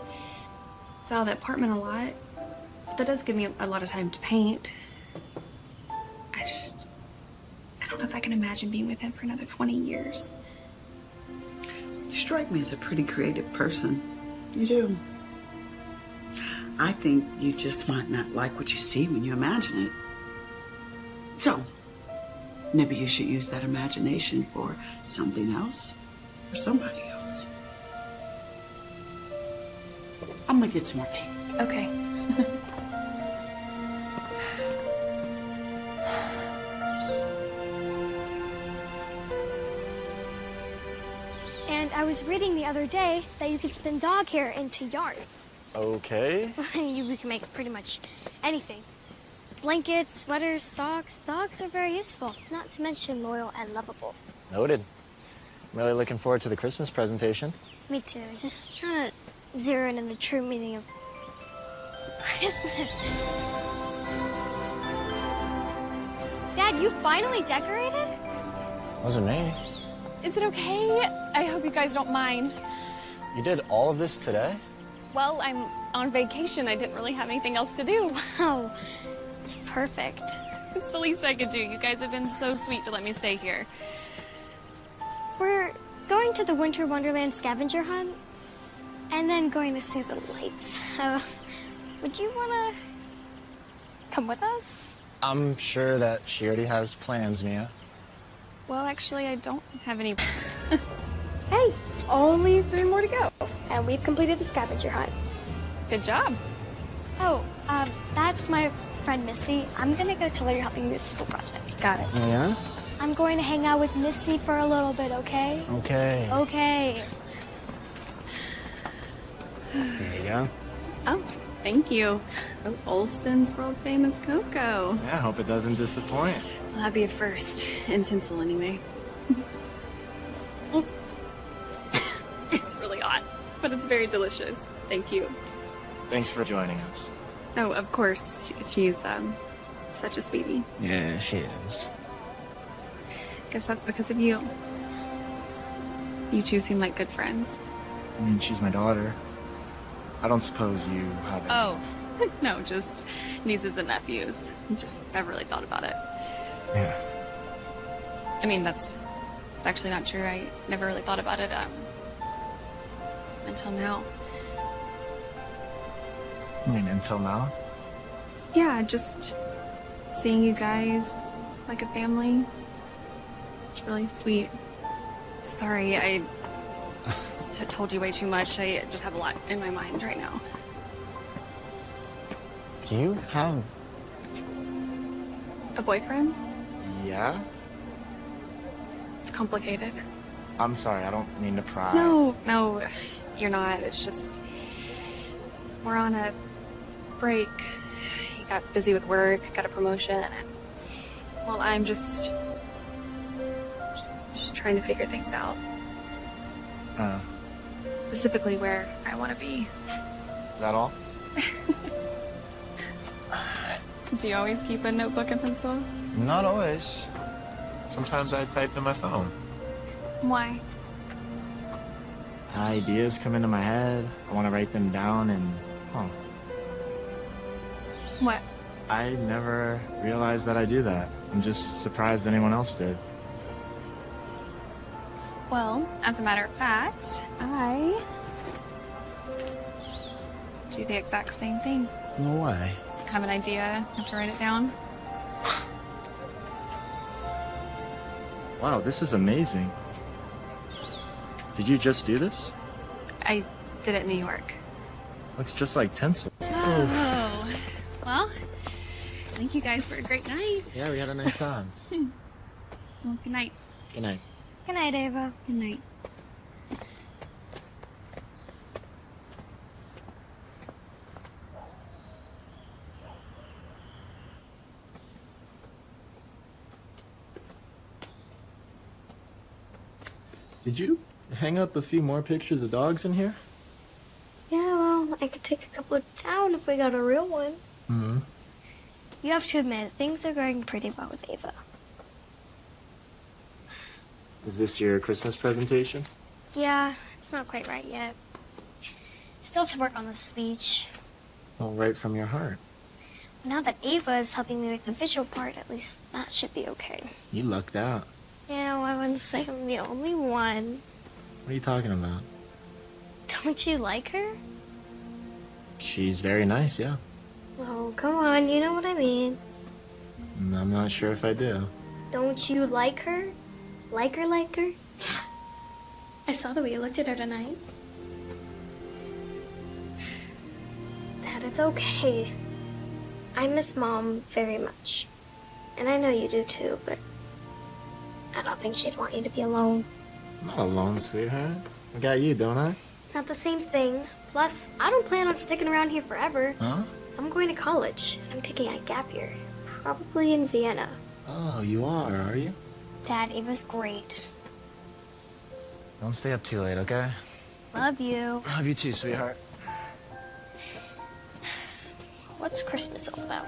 It's out of the apartment a lot. But that does give me a lot of time to paint. I just. I don't know if I can imagine being with him for another 20 years. You strike me as a pretty creative person. You do. I think you just might not like what you see when you imagine it. So, maybe you should use that imagination for something else or somebody else. I'm gonna get some more tea. Okay. <laughs> I was reading the other day that you can spin dog hair into yarn. Okay. <laughs> you can make pretty much anything. Blankets, sweaters, socks. Dogs are very useful, not to mention loyal and lovable. Noted. I'm really looking forward to the Christmas presentation. Me too. Just trying to zero in on the true meaning of Christmas. Dad, you finally decorated? Wasn't me. Is it okay? I hope you guys don't mind. You did all of this today? Well, I'm on vacation. I didn't really have anything else to do. <laughs> Wow. It's perfect. It's the least I could do. You guys have been so sweet to let me stay here. We're going to the Winter Wonderland scavenger hunt and then going to see the lights. Uh, would you want to come with us? I'm sure that she already has plans, Mia. Well, actually, I don't have any. <laughs> Hey, only three more to go. And we've completed the scavenger hunt. Good job. Oh, um, that's my friend Missy. I'm gonna go tell her you're helping me with the school project. Got it. Yeah? I'm going to hang out with Missy for a little bit, okay? Okay. Okay. There you go. Oh, thank you. Oh, Olson's world famous cocoa. Yeah, I hope it doesn't disappoint. Well, that'd be a first. In tinsel, anyway. <laughs> it's really hot, but it's very delicious. Thank you. Thanks for joining us. Oh, of course. She's, um, such a sweetie. Yeah, she is. Guess that's because of you. You two seem like good friends. I mean, she's my daughter. I don't suppose you have any... Oh. <laughs> no, just nieces and nephews. Just never really thought about it. Yeah. I mean, that's, that's actually not true. I never really thought about it, um, until now. I mean, until now? Yeah, just seeing you guys like a family. It's really sweet. Sorry, I told you way too much. I just have a lot in my mind right now. Do you have... A boyfriend? Yeah? It's complicated. I'm sorry, I don't mean to pry. No, no, you're not. It's just we're on a break. He got busy with work, got a promotion, and well, I'm just just trying to figure things out. Uh, Specifically, where I want to be. is that all? <laughs> Do you always keep a notebook and pencil? Not always. Sometimes I type in my phone. Why? Ideas come into my head. I want to write them down and... Oh, What? I never realized that I do that. I'm just surprised anyone else did. Well, as a matter of fact, I do the exact same thing. No way. have an idea, have to write it down. Wow, this is amazing. Did you just do this? I did it in New York. Looks just like tinsel. Oh, well, thank you guys for a great night. Yeah, we had a nice time. <laughs> Well, good night. Good night. Good night, Ava. Good night. Did you hang up a few more pictures of dogs in here? Yeah, well, I could take a couple down if we got a real one. Hmm. You have to admit, things are going pretty well with Ava. Is this your Christmas presentation? Yeah, it's not quite right yet. Still have to work on the speech. Well, right from your heart. Now that Ava is helping me with the visual part, at least that should be okay. You lucked out. Yeah, well, I wouldn't say I'm the only one. What are you talking about? Don't you like her? She's very nice, yeah. Oh, come on, you know what I mean. I'm not sure if I do. Don't you like her? Like her, like her? I saw the way you looked at her tonight. Dad, it's okay. I miss Mom very much. And I know you do too, but I don't think she'd want you to be alone. I'm not alone, sweetheart. I got you, don't I? It's not the same thing. Plus, I don't plan on sticking around here forever. Huh? I'm going to college. And I'm taking a gap year. Probably in Vienna. Oh, you are, are you? Dad, it was great. Don't stay up too late, okay? Love you. Love you too, sweetheart. What's Christmas all about?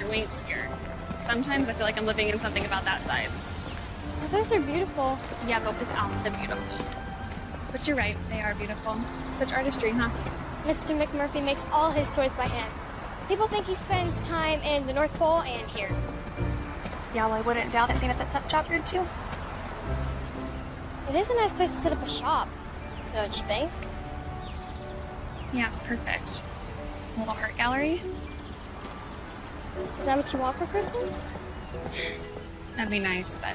Room to spread your wings here. Sometimes I feel like I'm living in something about that size. Well, those are beautiful. Yeah, but without um, the beautiful. But you're right, they are beautiful. Such artistry, huh? Mr. McMurphy makes all his toys by hand. People think he spends time in the North Pole and here. Yeah, well, I wouldn't doubt that Santa sets up shop here too. It is a nice place to set up a shop, don't you think? Yeah, it's perfect. A little art gallery. Is that what you want for Christmas? That'd be nice, but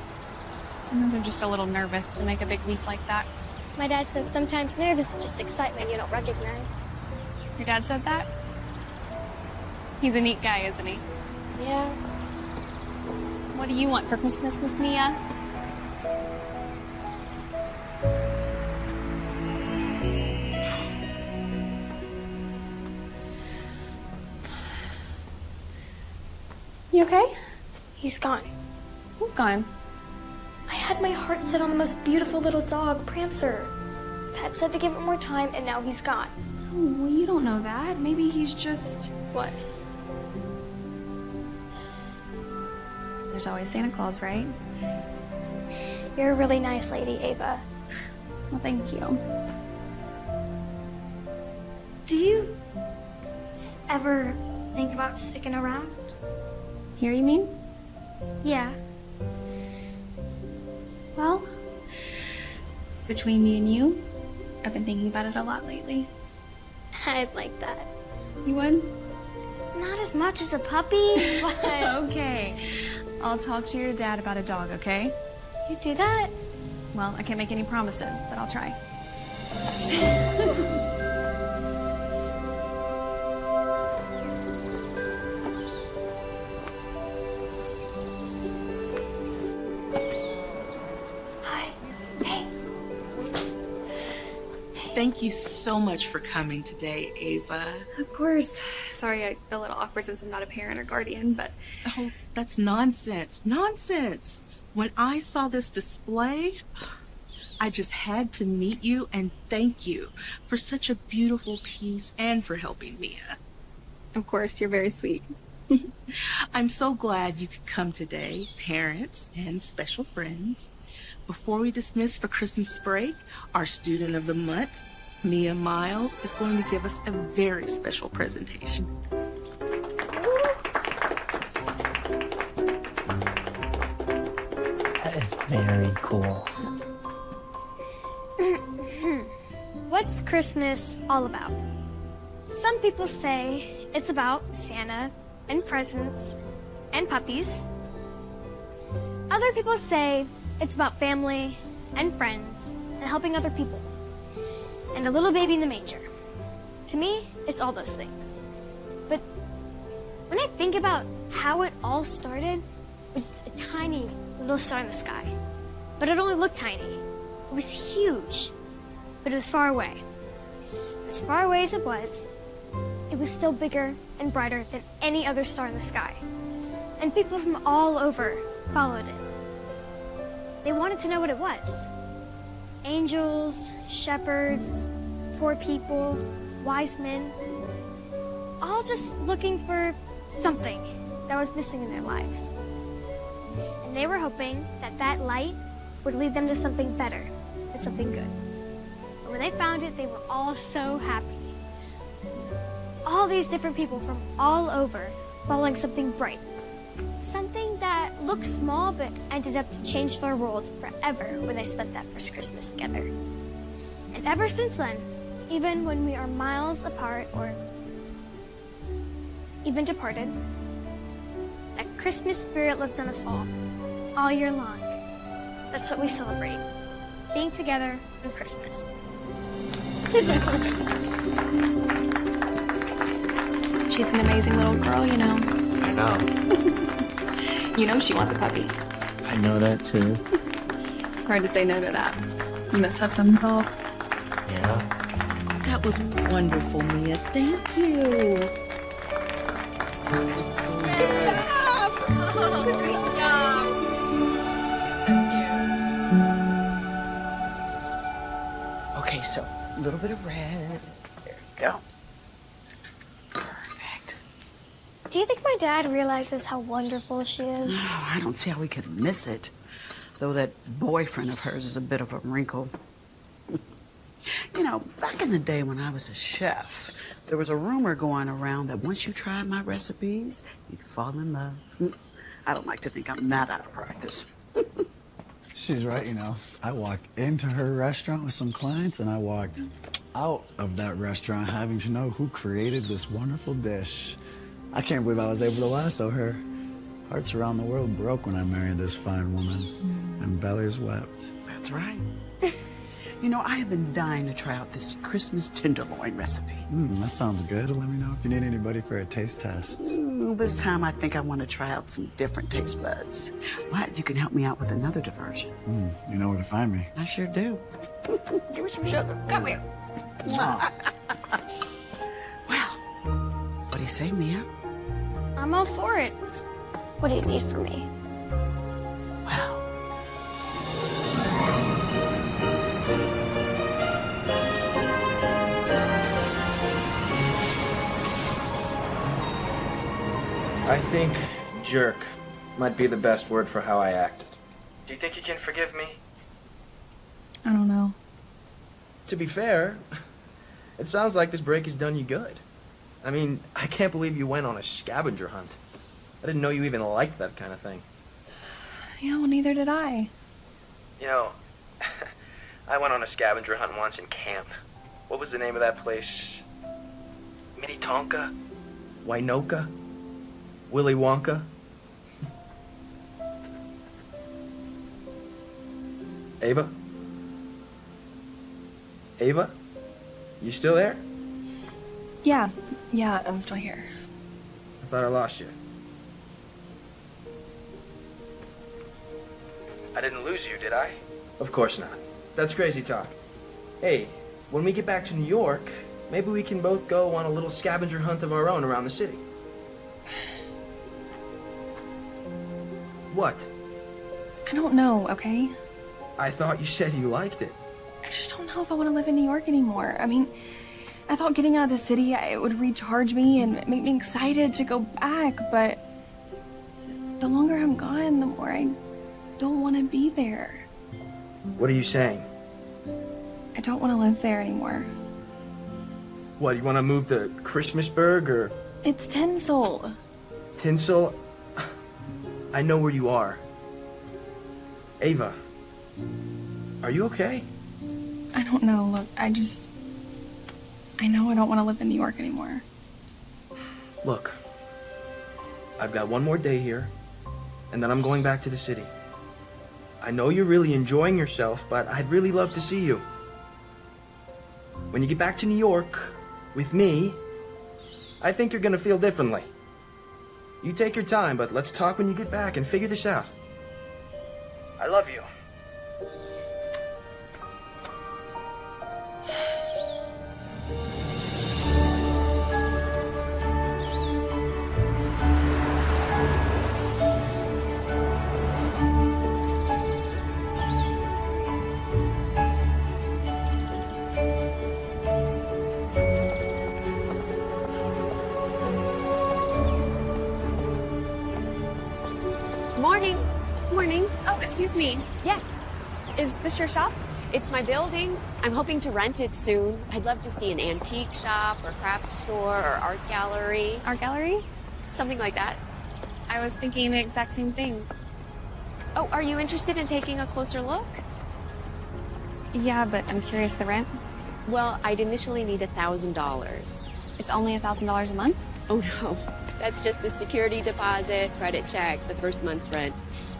sometimes I'm just a little nervous to make a big leap like that. My dad says sometimes nervous is just excitement you don't recognize. Your dad said that? He's a neat guy, isn't he? Yeah. What do you want for Christmas, Miss Mia? Okay? He's gone. Who's gone? I had my heart set on the most beautiful little dog, Prancer. Dad said to give it more time, and now he's gone. Oh, well, you don't know that. Maybe he's just. What? There's always Santa Claus, right? You're a really nice lady, Ava. Well, thank you. Do you ever think about sticking around? Here, you mean? Yeah. Well, between me and you, I've been thinking about it a lot lately. I'd like that. You would? Not as much as a puppy, <laughs> but. okay. I'll talk to your dad about a dog, okay? You do that? Well, I can't make any promises, but I'll try. <laughs> Thank you so much for coming today, Ava. Of course. Sorry, I feel a little awkward since I'm not a parent or guardian, but Oh, that's nonsense. Nonsense. When I saw this display, I just had to meet you and thank you for such a beautiful piece and for helping Mia. of course, you're very sweet. <laughs> I'm so glad you could come today, parents and special friends. Before we dismiss for Christmas break, our student of the month, Mia Miles, is going to give us a very special presentation. That is very cool. <laughs> What's Christmas all about? Some people say it's about Santa and presents and puppies. Other people say it's about family and friends and helping other people and a little baby in the manger. To me, it's all those things. But when I think about how it all started with a tiny little star in the sky, but it only looked tiny. It was huge, but it was far away. As far away as it was, it was still bigger and brighter than any other star in the sky. And people from all over followed it. They wanted to know what it was. Angels, shepherds, poor people, wise men, all just looking for something that was missing in their lives. And they were hoping that that light would lead them to something better and something good. And when they found it, they were all so happy. All these different people from all over following something bright. That looked small but ended up to change their world forever when they spent that first Christmas together. And ever since then, even when we are miles apart or even departed, that Christmas spirit lives in us all, all year long. That's what we celebrate, being together on Christmas. She's an amazing little girl, you know. I know. <laughs> You know she wants a puppy. I know that too. <laughs> Hard to say no to that. You must have some solve. Yeah. That was wonderful, Mia. Thank you. Good job! Great job! Okay, so a little bit of red. There you go. Perfect. Do you think my dad realizes how wonderful she is? Oh, I don't see how we could miss it. Though that boyfriend of hers is a bit of a wrinkle. <laughs> you know, back in the day when I was a chef, there was a rumor going around that once you tried my recipes, you'd fall in love. <laughs> I don't like to think I'm that out of practice. <laughs> She's right, you know. I walked into her restaurant with some clients and I walked out of that restaurant having to know who created this wonderful dish. I can't believe I was able to lasso her. Hearts around the world broke when I married this fine woman, and bellies wept. That's right. <laughs> You know, I have been dying to try out this Christmas tenderloin recipe. Mm, that sounds good. Let me know if you need anybody for a taste test. Mm, this time I think I want to try out some different taste buds. What? You can help me out with another diversion. Mm, you know where to find me. I sure do. <laughs> Give me some sugar. Come here. <laughs> well, what do you say, Mia? I'm all for it. What do you need from me? Well, I think jerk might be the best word for how I acted. Do you think you can forgive me? I don't know. to be fair, it sounds like this break has done you good. I mean, I can't believe you went on a scavenger hunt. I didn't know you even liked that kind of thing. Yeah, well, neither did I. You know, <laughs> I went on a scavenger hunt once in camp. What was the name of that place? Minnetonka? Winoka? Willy Wonka? <laughs> Ava? Ava? You still there? Yeah, yeah, I'm still here. I thought I lost you. I didn't lose you, did I? Of course not. That's crazy talk. Hey, when we get back to New York, maybe we can both go on a little scavenger hunt of our own around the city. What? I don't know, okay? I thought you said you liked it. I just don't know if I want to live in New York anymore. I mean, I thought getting out of the city it would recharge me and make me excited to go back, but the longer I'm gone, the more I don't want to be there. What are you saying? I don't want to live there anymore. What, you want to move to Christmasburg or It's Tinsel. Tinsel? I know where you are. Ava, are you okay? I don't know. Look, I just. I know I don't want to live in New York anymore. Look, I've got one more day here, and then I'm going back to the city. I know you're really enjoying yourself, but I'd really love to see you. When you get back to New York with me, I think you're gonna feel differently. You take your time, but let's talk when you get back and figure this out. I love you. Me. Yeah. Is this your shop? It's my building. I'm hoping to rent it soon. I'd love to see an antique shop or craft store or art gallery. Art gallery? Something like that. I was thinking the exact same thing. Oh, are you interested in taking a closer look? Yeah, but I'm curious the rent. Well, I'd initially need a thousand dollars. It's only a thousand dollars a month? Oh no. <laughs> That's just the security deposit, credit check, the first month's rent.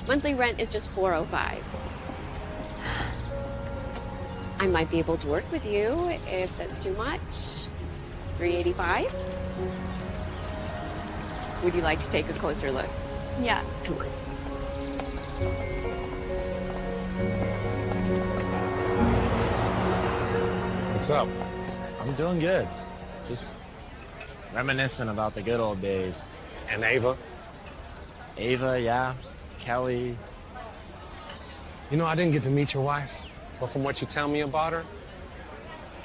Monthly rent is just 405. I might be able to work with you if that's too much. 385? Would you like to take a closer look? Yeah. Come on. What's up? I'm doing good. Just reminiscing about the good old days. And Ava? Ava, yeah. Kelly. You know, I didn't get to meet your wife, but from what you tell me about her,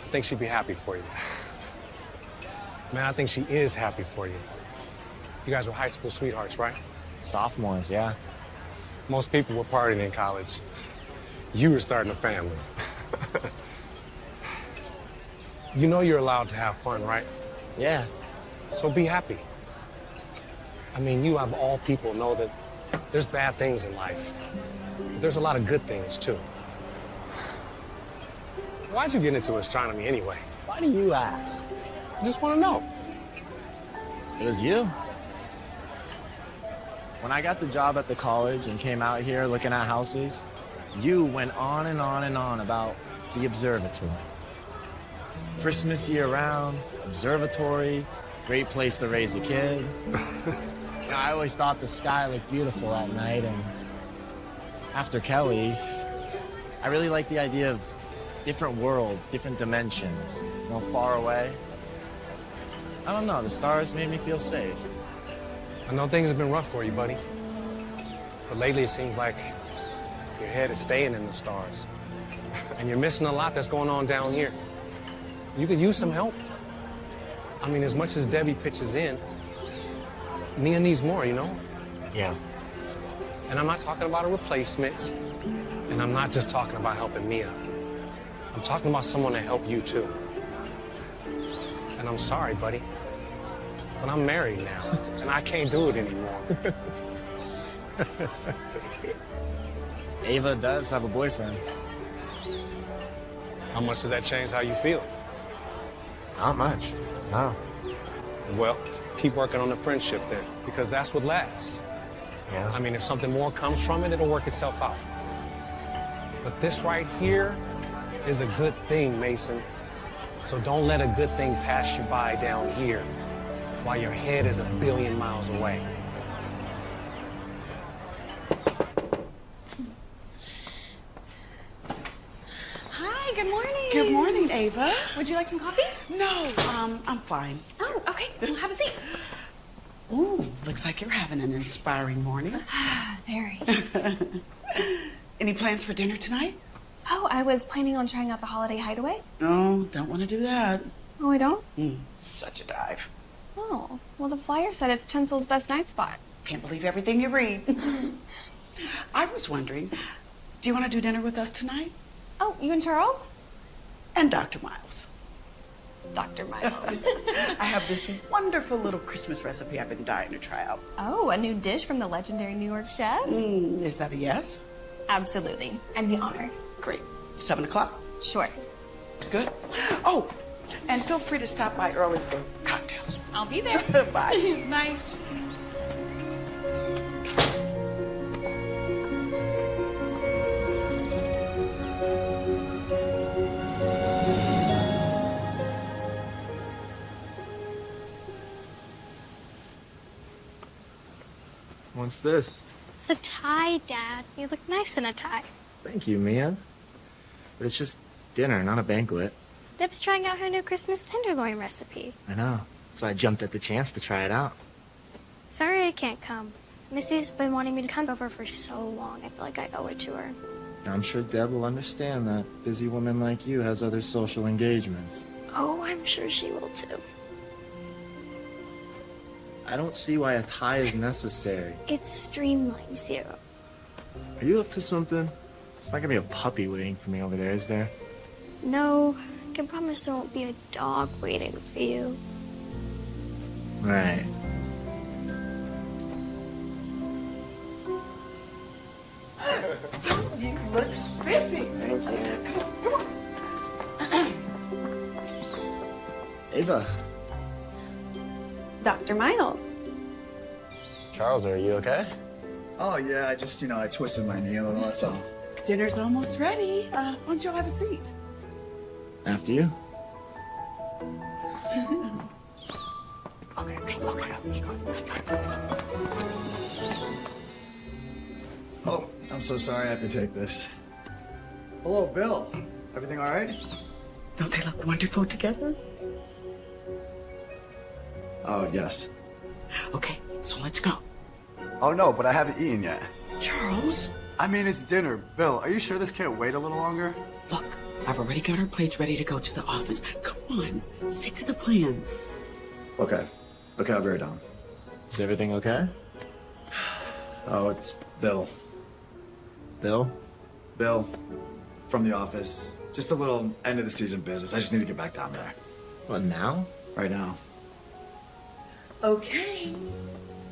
I think she'd be happy for you. Man, I think she is happy for you. You guys were high school sweethearts, right? Sophomores, yeah. Most people were partying in college. You were starting a family. <laughs> you know you're allowed to have fun, right? Yeah. So be happy. I mean, you of all people know that there's bad things in life. But there's a lot of good things too. Why'd you get into astronomy anyway? Why do you ask? I just want to know. It was you. When I got the job at the college and came out here looking at houses, you went on and on and on about the observatory. Christmas year round, observatory, great place to raise a kid. <laughs> Know, I always thought the sky looked beautiful at night, and after Kelly, I really like the idea of different worlds, different dimensions, you know, far away. I don't know, the stars made me feel safe. I know things have been rough for you, buddy. But lately it seems like your head is staying in the stars. And you're missing a lot that's going on down here. You could use some help. I mean, as much as Debbie pitches in, Mia needs more, you know? Yeah. And I'm not talking about a replacement. And I'm not just talking about helping Mia. I'm talking about someone to help you too. And I'm sorry, buddy. But I'm married now, <laughs> and I can't do it anymore. Ava does have a boyfriend. How much does that change how you feel? Not much. No. Well, keep working on the friendship then, because that's what lasts. Yeah. I mean, if something more comes from it, it'll work itself out. But this right here is a good thing, Mason. So don't let a good thing pass you by down here while your head is a billion miles away. Hi, good morning. Good morning, Ava. Would you like some coffee? No, um, I'm fine. Okay. Well, have a seat. Ooh, looks like you're having an inspiring morning. <sighs> Very. <laughs> Any plans for dinner tonight? Oh, I was planning on trying out the holiday hideaway. No, don't want to do that. Oh, I don't? Mm, such a dive. Oh, well, the flyer said it's Tinsel's best night spot. Can't believe everything you read. <laughs> I was wondering, do you want to do dinner with us tonight? Oh, you and Charles? And Dr. Miles. Dr. Miles. <laughs> I have this wonderful little Christmas recipe I've been dying to try out. oh, a new dish from the legendary New York chef? Mm, is that a yes? Absolutely. I'd be honored. Great. Seven o'clock? Sure. Good. Oh, and feel free to stop by early for cocktails. I'll be there. <laughs> Bye. <laughs> Bye. What's this? It's a tie, Dad. You look nice in a tie. Thank you, Mia. But it's just dinner, not a banquet. Deb's trying out her new Christmas tenderloin recipe. I know. So I jumped at the chance to try it out. Sorry I can't come. Missy's been wanting me to come over for so long. I feel like I owe it to her. I'm sure Deb will understand that busy woman like you has other social engagements. Oh, I'm sure she will too. I don't see why a tie is necessary. It streamlines you. Are you up to something? It's not gonna be a puppy waiting for me over there, is there? No, I can promise there won't be a dog waiting for you. Right. You look spiffy. Thank you. Ava. Dr. Miles. Charles, are you okay? Oh, yeah, I just, you know, I twisted my knee a little, that's all. Dinner's almost ready. Uh, why don't you all have a seat? After you? <laughs> okay, okay, okay. Oh, I'm so sorry I have to take this. Hello, Bill. Everything all right? Don't they look wonderful together? Oh, yes. Okay, so let's go. Oh, no, but I haven't eaten yet. Charles? I mean, it's dinner. Bill, are you sure this can't wait a little longer? Look, I've already got our plates ready to go to the office. Come on, stick to the plan. Okay. Okay, I'll be right down. Is everything okay? Oh, it's Bill. Bill? Bill, from the office. Just a little end of the season business. I just need to get back down there. What, now? Right now. Okay.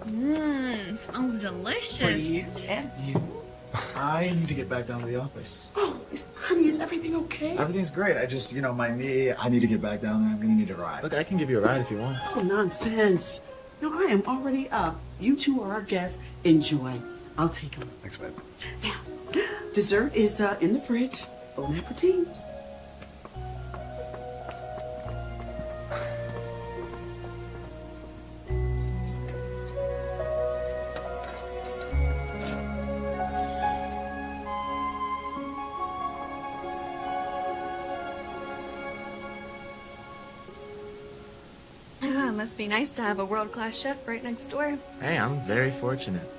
Mmm, smells delicious. have you? I need to get back down to the office. Oh, honey, is everything okay? Everything's great. I just, you know, my knee, I need to get back down there. I'm gonna need a ride. Look, I can give you a ride if you want. Oh, nonsense. No, I am already up. You two are our guests. Enjoy. I'll take them. Thanks, babe. Now, dessert is uh, in the fridge. Bon appetit. Be nice to have a world-class chef right next door. Hey, I'm very fortunate.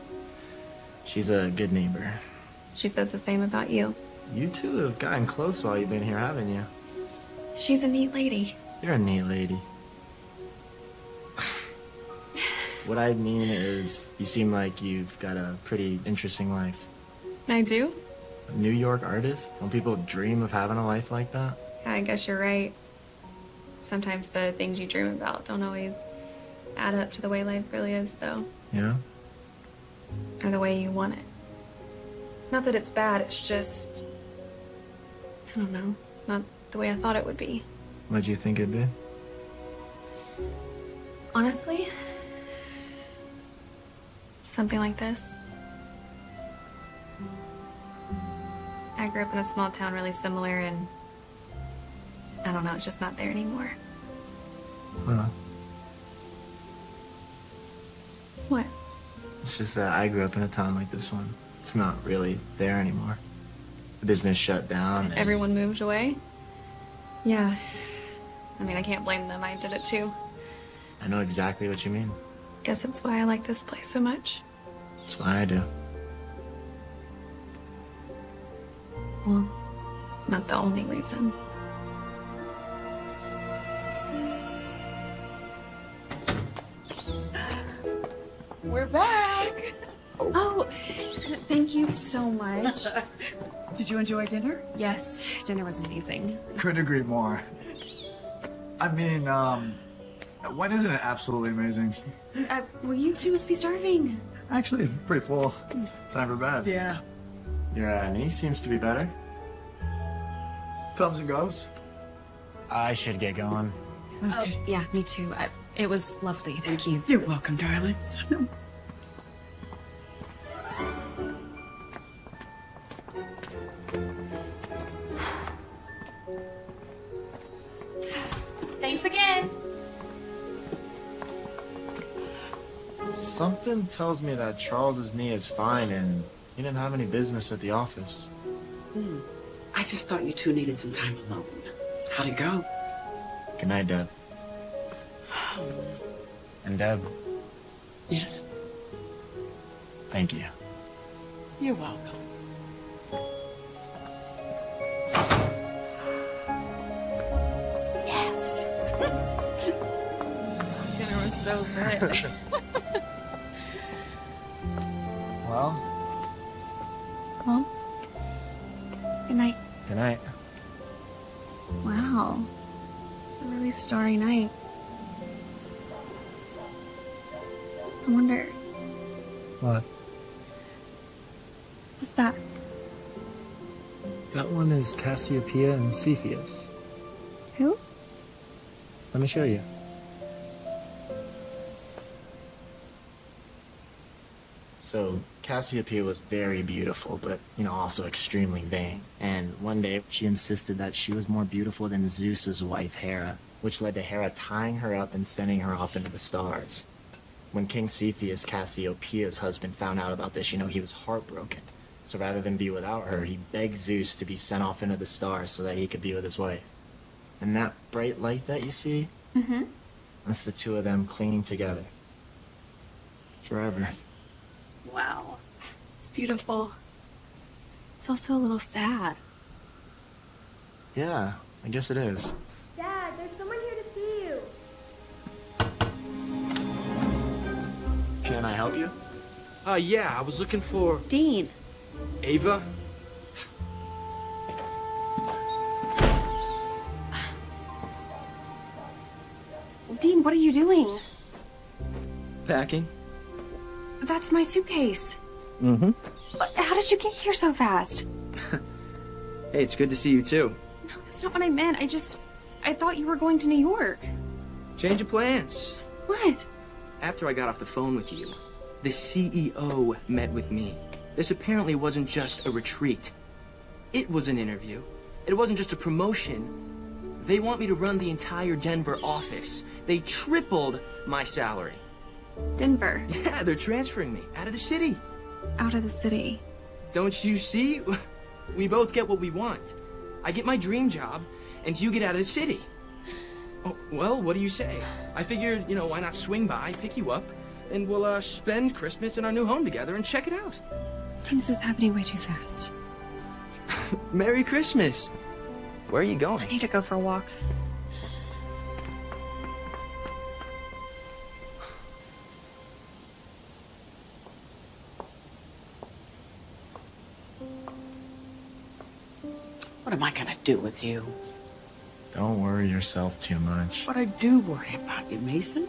She's a good neighbor. She says the same about you. You two have gotten close while you've been here, haven't you? She's a neat lady. You're a neat lady. what I mean is, you seem like you've got a pretty interesting life. I do? A New York artist? Don't people dream of having a life like that? Yeah, I guess you're right. Sometimes the things you dream about don't always add up to the way life really is, though, Yeah? or the way you want it. Not that it's bad, it's just. I don't know. It's not the way I thought it would be. What'd you think it'd be? Honestly, something like this. I grew up in a small town really similar, and I don't know, it's just not there anymore. Huh. Just that I grew up in a town like this one. It's not really there anymore. The business shut down. and- Everyone moved away? Yeah. I mean, I can't blame them. I did it too. I know exactly what you mean. Guess that's why I like this place so much. That's why I do. Well, not the only reason. We're back. Oh, thank you so much. <laughs> Did you enjoy dinner? Yes, dinner was amazing. Couldn't agree more. I mean, um, when isn't it absolutely amazing? Uh, well, you two must be starving. Actually, pretty full. Time for bed. Yeah. Your uh, knee seems to be better. Comes and goes. I should get going. Oh, yeah, me too. I, it was lovely. Thank you. You're welcome, darlings. <laughs> Something tells me that Charles's knee is fine and he didn't have any business at the office. Hmm. I just thought you two needed some time alone. How'd it go? Good night, Deb. And Deb, Yes. thank you. You're welcome. Yes. <laughs> Dinner was so good. <laughs> Well, well, good night. good night. Wow. It's a really starry night. I wonder, What? what's that? That one is Cassiopeia and Cepheus. Who? Let me show you. So, Cassiopeia was very beautiful, but, you know, also extremely vain. And one day, she insisted that she was more beautiful than Zeus's wife, Hera, which led to Hera tying her up and sending her off into the stars. When King Cepheus, Cassiopeia's husband, found out about this, you know, he was heartbroken. So rather than be without her, he begged Zeus to be sent off into the stars so that he could be with his wife. And that bright light that you see, Mm-hmm. that's the two of them clinging together. Forever. Wow. It's beautiful. It's also a little sad. Yeah, I guess it is. Dad, there's someone here to see you. Can I help you? Uh, yeah, I was looking for Dean. Ava. Dean, what are you doing? Packing. That's my suitcase. Mm-hmm. How did you get here so fast? <laughs> Hey, it's good to see you too. No, that's not what I meant. I just. I thought you were going to New York. Change of plans. What? After I got off the phone with you, the CEO met with me. This apparently wasn't just a retreat. It was an interview. It wasn't just a promotion. They want me to run the entire Denver office. They tripled my salary. Denver. Yeah, they're transferring me out of the city. Out of the city. Don't you see? We both get what we want. I get my dream job, and you get out of the city. Oh, well, what do you say? I figured, you know, why not swing by, pick you up, and we'll uh, spend Christmas in our new home together and check it out. Things is happening way too fast. <laughs> Merry Christmas. Where are you going? I need to go for a walk. What am I gonna do with you? Don't worry yourself too much. But I do worry about you, Mason.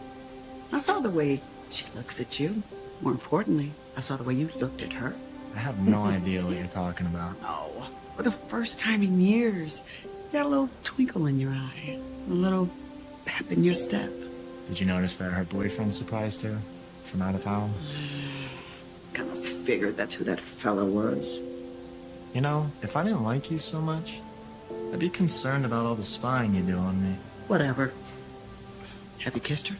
I saw the way she looks at you. More importantly, I saw the way you looked at her. I have no idea what you're talking about. <laughs> Oh, for the first time in years, you got a little twinkle in your eye, a little pep in your step. Did you notice that her boyfriend surprised her from out of town? <sighs> Kind of figured that's who that fella was. You know, if I didn't like you so much, I'd be concerned about all the spying you do on me. Whatever. Have you kissed her?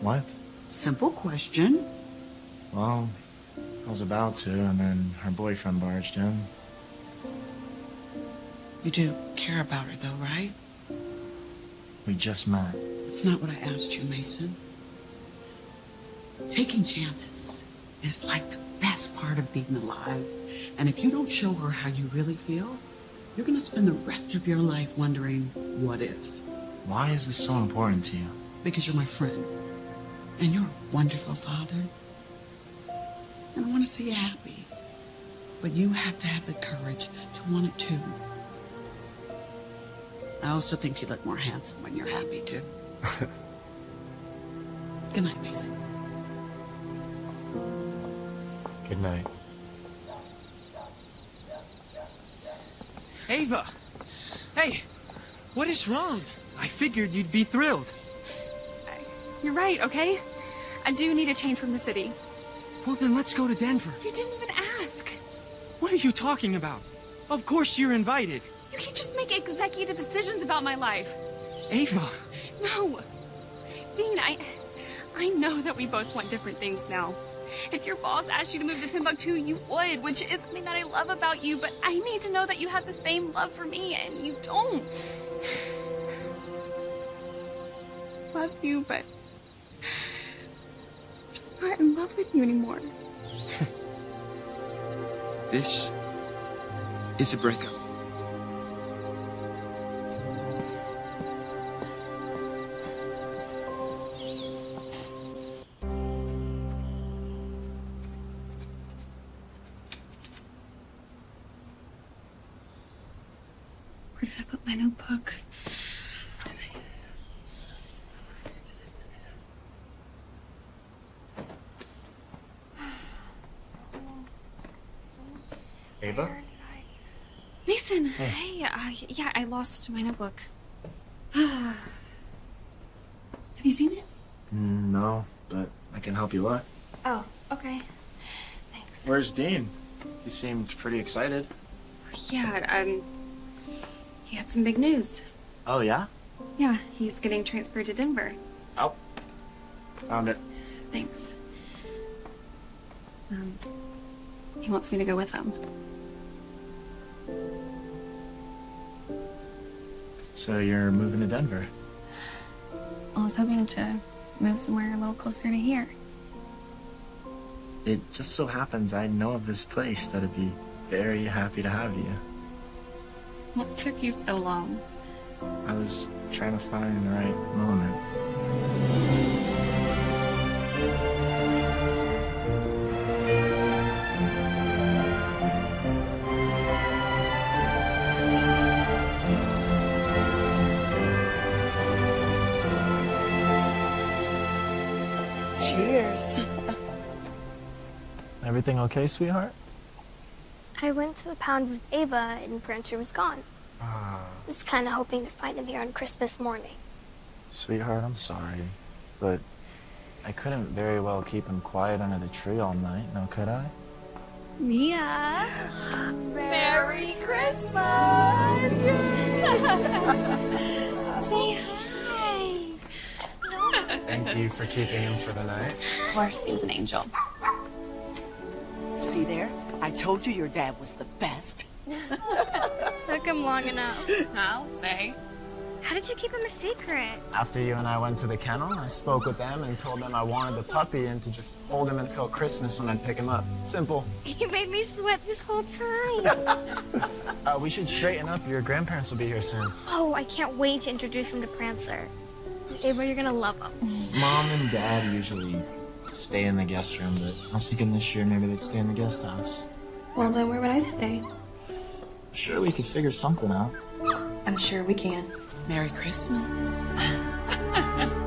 What? Simple question. Well, I was about to, and then her boyfriend barged in. You do care about her, though, right? We just met. That's not what I asked you, Mason. Taking chances is like the best part of being alive. And if you don't show her how you really feel, you're gonna spend the rest of your life wondering, what if? Why is this so important to you? Because you're my friend. And you're a wonderful father. And I wanna see you happy. But you have to have the courage to want it too. I also think you look more handsome when you're happy too. <laughs> Good night, Mason. Good night. Ava! Hey! What is wrong? I figured you'd be thrilled. You're right, okay? I do need a change from the city. Well, then let's go to Denver. You didn't even ask. What are you talking about? Of course you're invited. You can't just make executive decisions about my life. Ava! No. Dean, I I know that we both want different things now. If your boss asked you to move to Timbuktu, you would, which is something that I love about you, but I need to know that you have the same love for me, and you don't. <sighs> Love you, but I'm just not in love with you anymore. <laughs> This is a breakup. Lost my notebook. <sighs> Have you seen it? No, but I can help you look. Oh, okay. Thanks. Where's Dean? He seemed pretty excited. Yeah, um, he had some big news. Oh, yeah? Yeah, he's getting transferred to Denver. Oh. Found it. Thanks. Um, he wants me to go with him. So you're moving to Denver? I was hoping to move somewhere a little closer to here. It just so happens I know of this place that'd be very happy to have you. What took you so long? I was trying to find the right moment. Okay, sweetheart? I went to the pound with Ava and Prancer was gone. Ah, I was kind of hoping to find him here on Christmas morning. Sweetheart, I'm sorry, but I couldn't very well keep him quiet under the tree all night, now could I? Mia. Merry Christmas! <laughs> Say hi. Thank you for keeping him for the night. Of course, he was an angel. See there? I told you your dad was the best. <laughs> Took him long enough. I'll say. How did you keep him a secret? After you and I went to the kennel, I spoke with them and told them I wanted the puppy and to just hold him until Christmas when I'd pick him up. Simple. <laughs> You made me sweat this whole time. <laughs> Uh, we should straighten up. Your grandparents will be here soon. oh, I can't wait to introduce him to Prancer. Ava, you're gonna love him. Mom and Dad usually stay in the guest room, but I was thinking this year maybe they'd stay in the guest house. Well, then where would I stay? Sure, we could figure something out. I'm sure we can. Merry Christmas. <laughs>